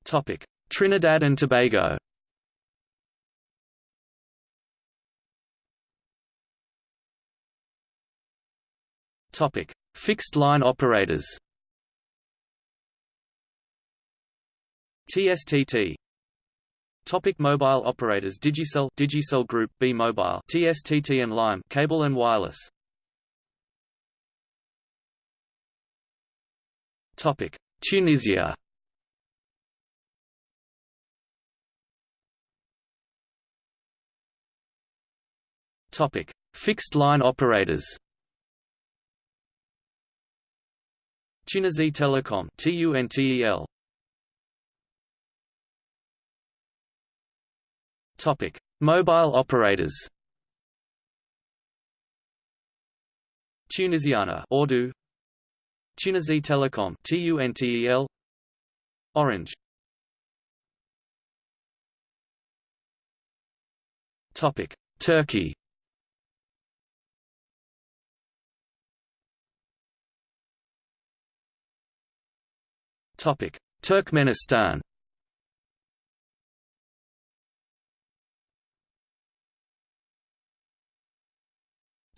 Topic: Trinidad and Tobago Topic: Fixed line operators. TSTT. Topic mobile operators Digicel Digicel Group B Mobile TSTT and Lime Cable and Wireless Topic Tunisia Topic: Fixed line operators. Tunisie Telecom TUNTEL. Topic: Mobile operators. Tunisiana Ooredoo Tunisie Telecom TUNTEL Orange. Topic. Turkey. Topic: Turkmenistan.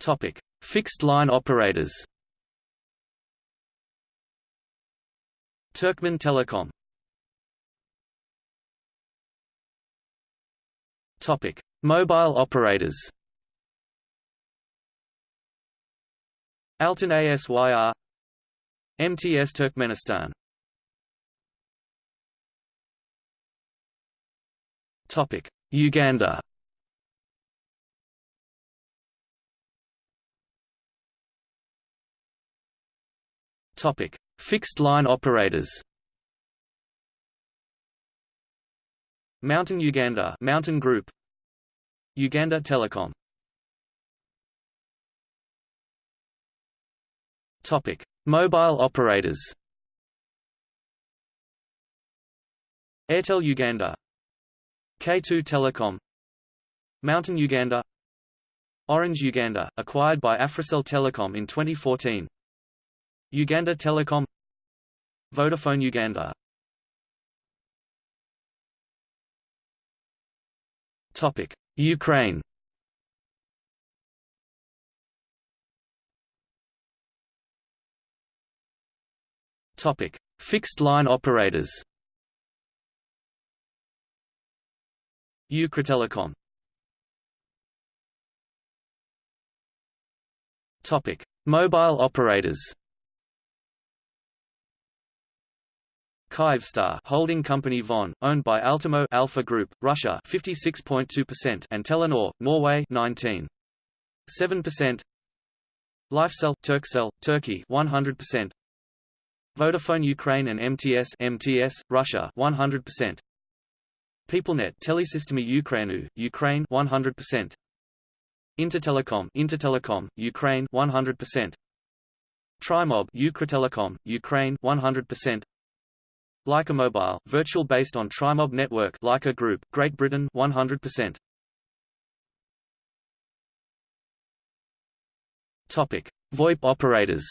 Topic: Fixed line operators. Turkmen Telecom. Topic: Mobile operators. Altyn Asyr MTS Turkmenistan Topic: Uganda. Topic: Fixed line operators. Mountain Uganda Mountain Group. Uganda Telecom. Topic Mobile operators. Airtel Uganda. K2 Telecom. Mountain Uganda. Orange Uganda, acquired by Africell Telecom in 2014 Uganda Telecom Vodafone Uganda Topic: Ukraine. Topic: Fixed line operators. Ukrtelecom. Topic: Mobile operators. Kyivstar holding company VEON, owned by Altimo Alpha Group, Russia 56.2% and Telenor, Norway 19.7%. Lifecell Turkcell, Turkey 100%. Vodafone Ukraine and MTS MTS, Russia 100%. PeopleNet Telesystemy Ukrainu, Ukraine 100%. Intertelecom Intertelecom, Ukraine 100%. Trimob Ukrtelecom, Ukraine 100%. Lyca Mobile, virtual based on Trimob network Lyca Group, Great Britain 100%. Topic: VoIP operators.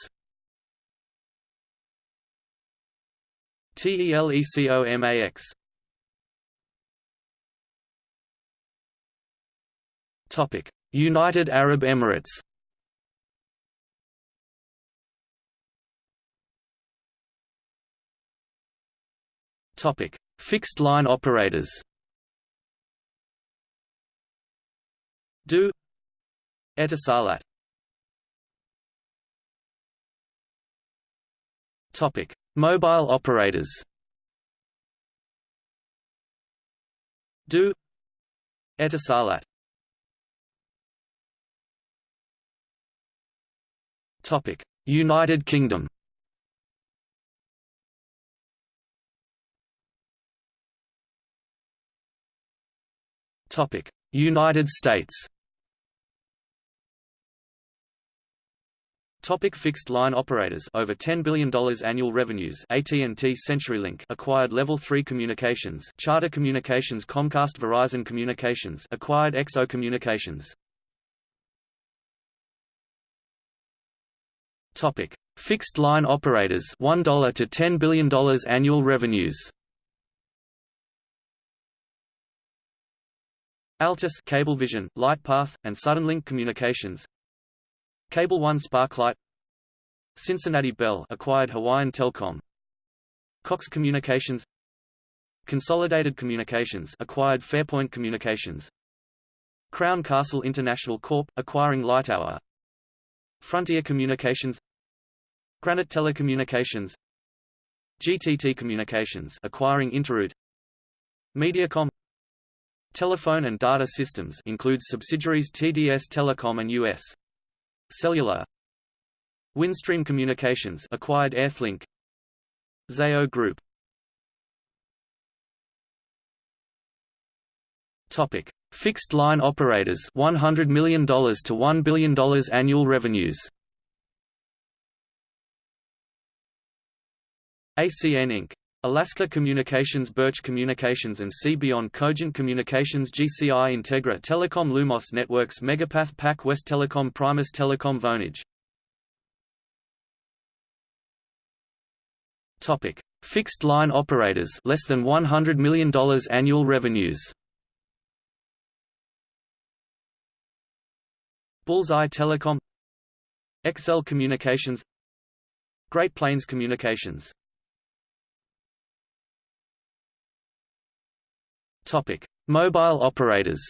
TELECOMAX. Topic: United Arab Emirates. Topic: Fixed line operators. du Etisalat. Topic: Mobile operators. du Etisalat. Topic: United Kingdom. United States. Topic. Fixed line operators. Over $10 billion annual revenues. AT&T CenturyLink. Acquired Level 3 Communications. Charter Communications. Comcast. Verizon Communications. Acquired XO Communications. Topic. Fixed line operators. $1 to $10 billion annual revenues Altice Cablevision, Lightpath, and Suddenlink Communications. Cable One Sparklight Cincinnati Bell acquired Hawaiian Telcom Cox Communications. Consolidated Communications acquired Fairpoint Communications. Crown Castle International Corp. acquiring Lightower Frontier Communications. Granite Telecommunications. GTT Communications acquiring Interroute. Mediacom Telephone and data systems includes subsidiaries TDS Telecom and US Cellular. Windstream Communications acquired Earthlink Zayo Group. Topic. Fixed line operators $100 million to $1 billion annual revenues. ACN Inc. Alaska Communications Birch Communications and C-Beyond Cogent Communications GCI Integra Telecom Lumos Networks Megapath PAC West Telecom Primus Telecom Vonage. Topic: Fixed line operators less than $100 million annual revenues. Bullseye Telecom. XL Communications. Great Plains Communications Topic: Mobile operators.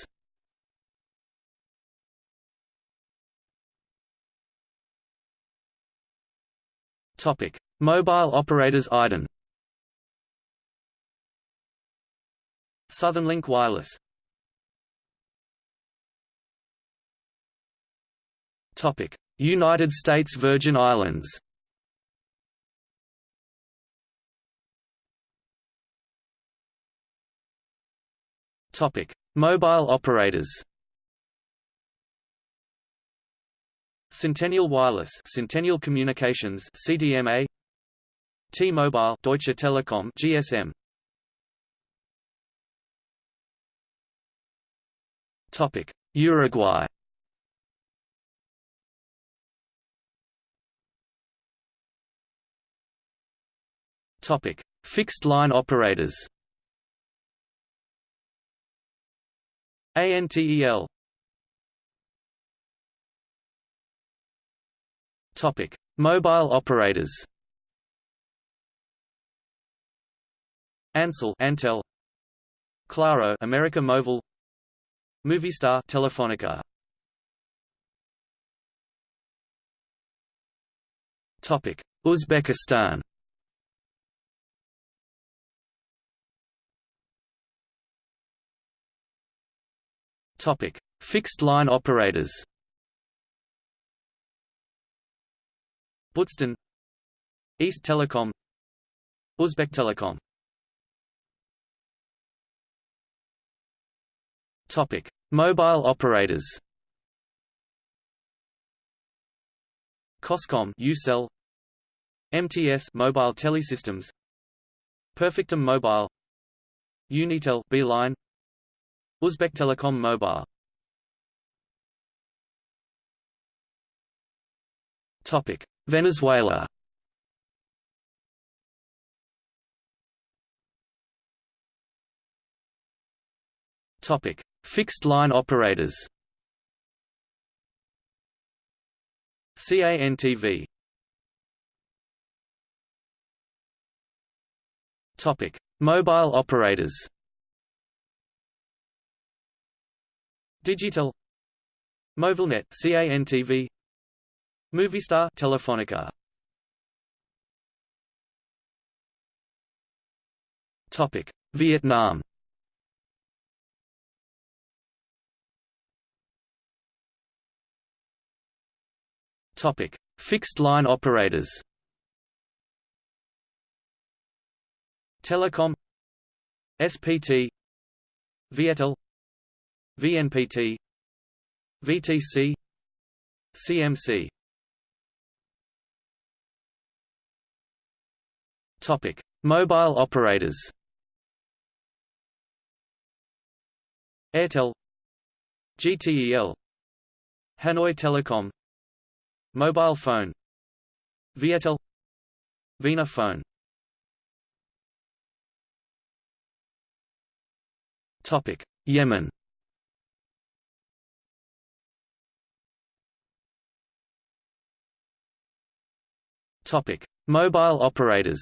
Topic: Mobile operators IDEN. Southern Linc Wireless. Topic: United States Virgin Islands. Topic: Mobile operators. Centennial Wireless, Centennial Communications, CDMA. T-Mobile, Deutsche Telekom, GSM. Topic: Uruguay. Topic: Fixed line operators. ANTEL. Topic: Mobile operators. Ancel, Antel. Claro, America Móvil. Movistar, Telefonica. Topic: Uzbekistan. Topic: Fixed line operators. Buzton East Telecom. Uzbek Telecom. Topic: Mobile operators. Coscom, Ucell, MTS, Mobile Telesystems, Perfectum Mobile, Unitel, Beeline, Uzbek Telecom Mobile. Topic: Venezuela. Topic: Fixed line operators. CANTV. Topic: Mobile operators. Digitel. Movilnet CANTV Movistar Telefonica. Topic. Vietnam. Topic. Fixed line operators. Telecom. SPT Viettel VNPT VTC CMC Topic: Mobile operators. Airtel, GTEL, Hanoi Telecom, Mobile phone, Viettel, Vina phone. Topic: Yemen. Topic: Mobile operators.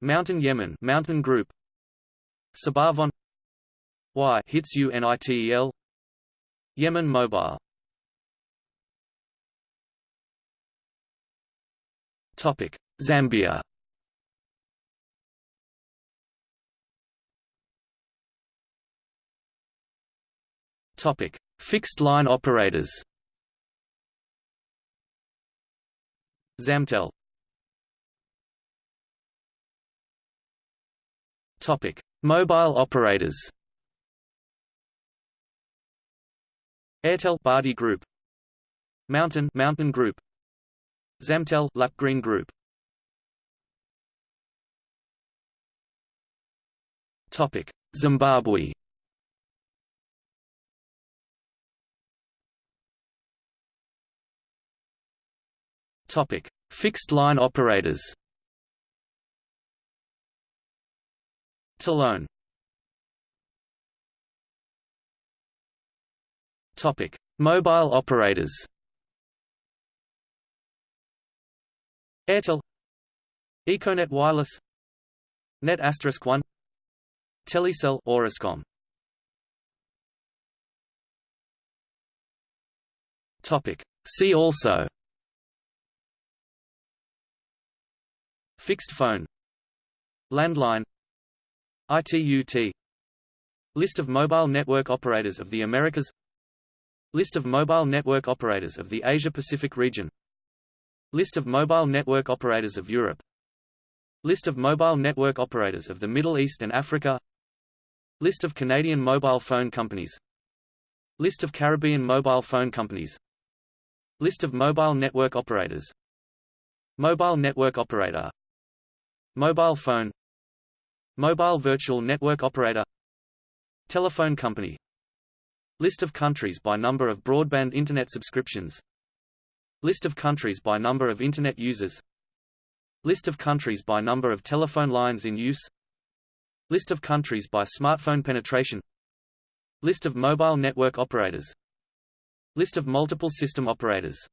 Mountain Yemen Mountain Group. SabaFon. Y hits UNITEL Yemen Mobile. Topic. Zambia. Topic. Fixed line operators Zamtel Topic: Mobile operators. Airtel Bharti Group, Mountain Mountain Group, Zamtel Lapgreen Group. Topic: Zimbabwe. Topic: Fixed line operators. Telone Topic: Mobile operators. Airtel, Econet Wireless, Net Asterisk One, Telecel, Orascom. Topic: See also. Fixed phone, landline, ITUT List of mobile network operators of the Americas List of mobile network operators of the Asia-Pacific region List of mobile network operators of Europe List of mobile network operators of the Middle East and Africa List of Canadian mobile phone companies List of Caribbean mobile phone companies List of mobile network operators. Mobile network operator Mobile phone. Mobile virtual network operator. Telephone company. List of countries by number of broadband Internet subscriptions. List of countries by number of Internet users. List of countries by number of telephone lines in use. List of countries by smartphone penetration. List of mobile network operators. List of multiple system operators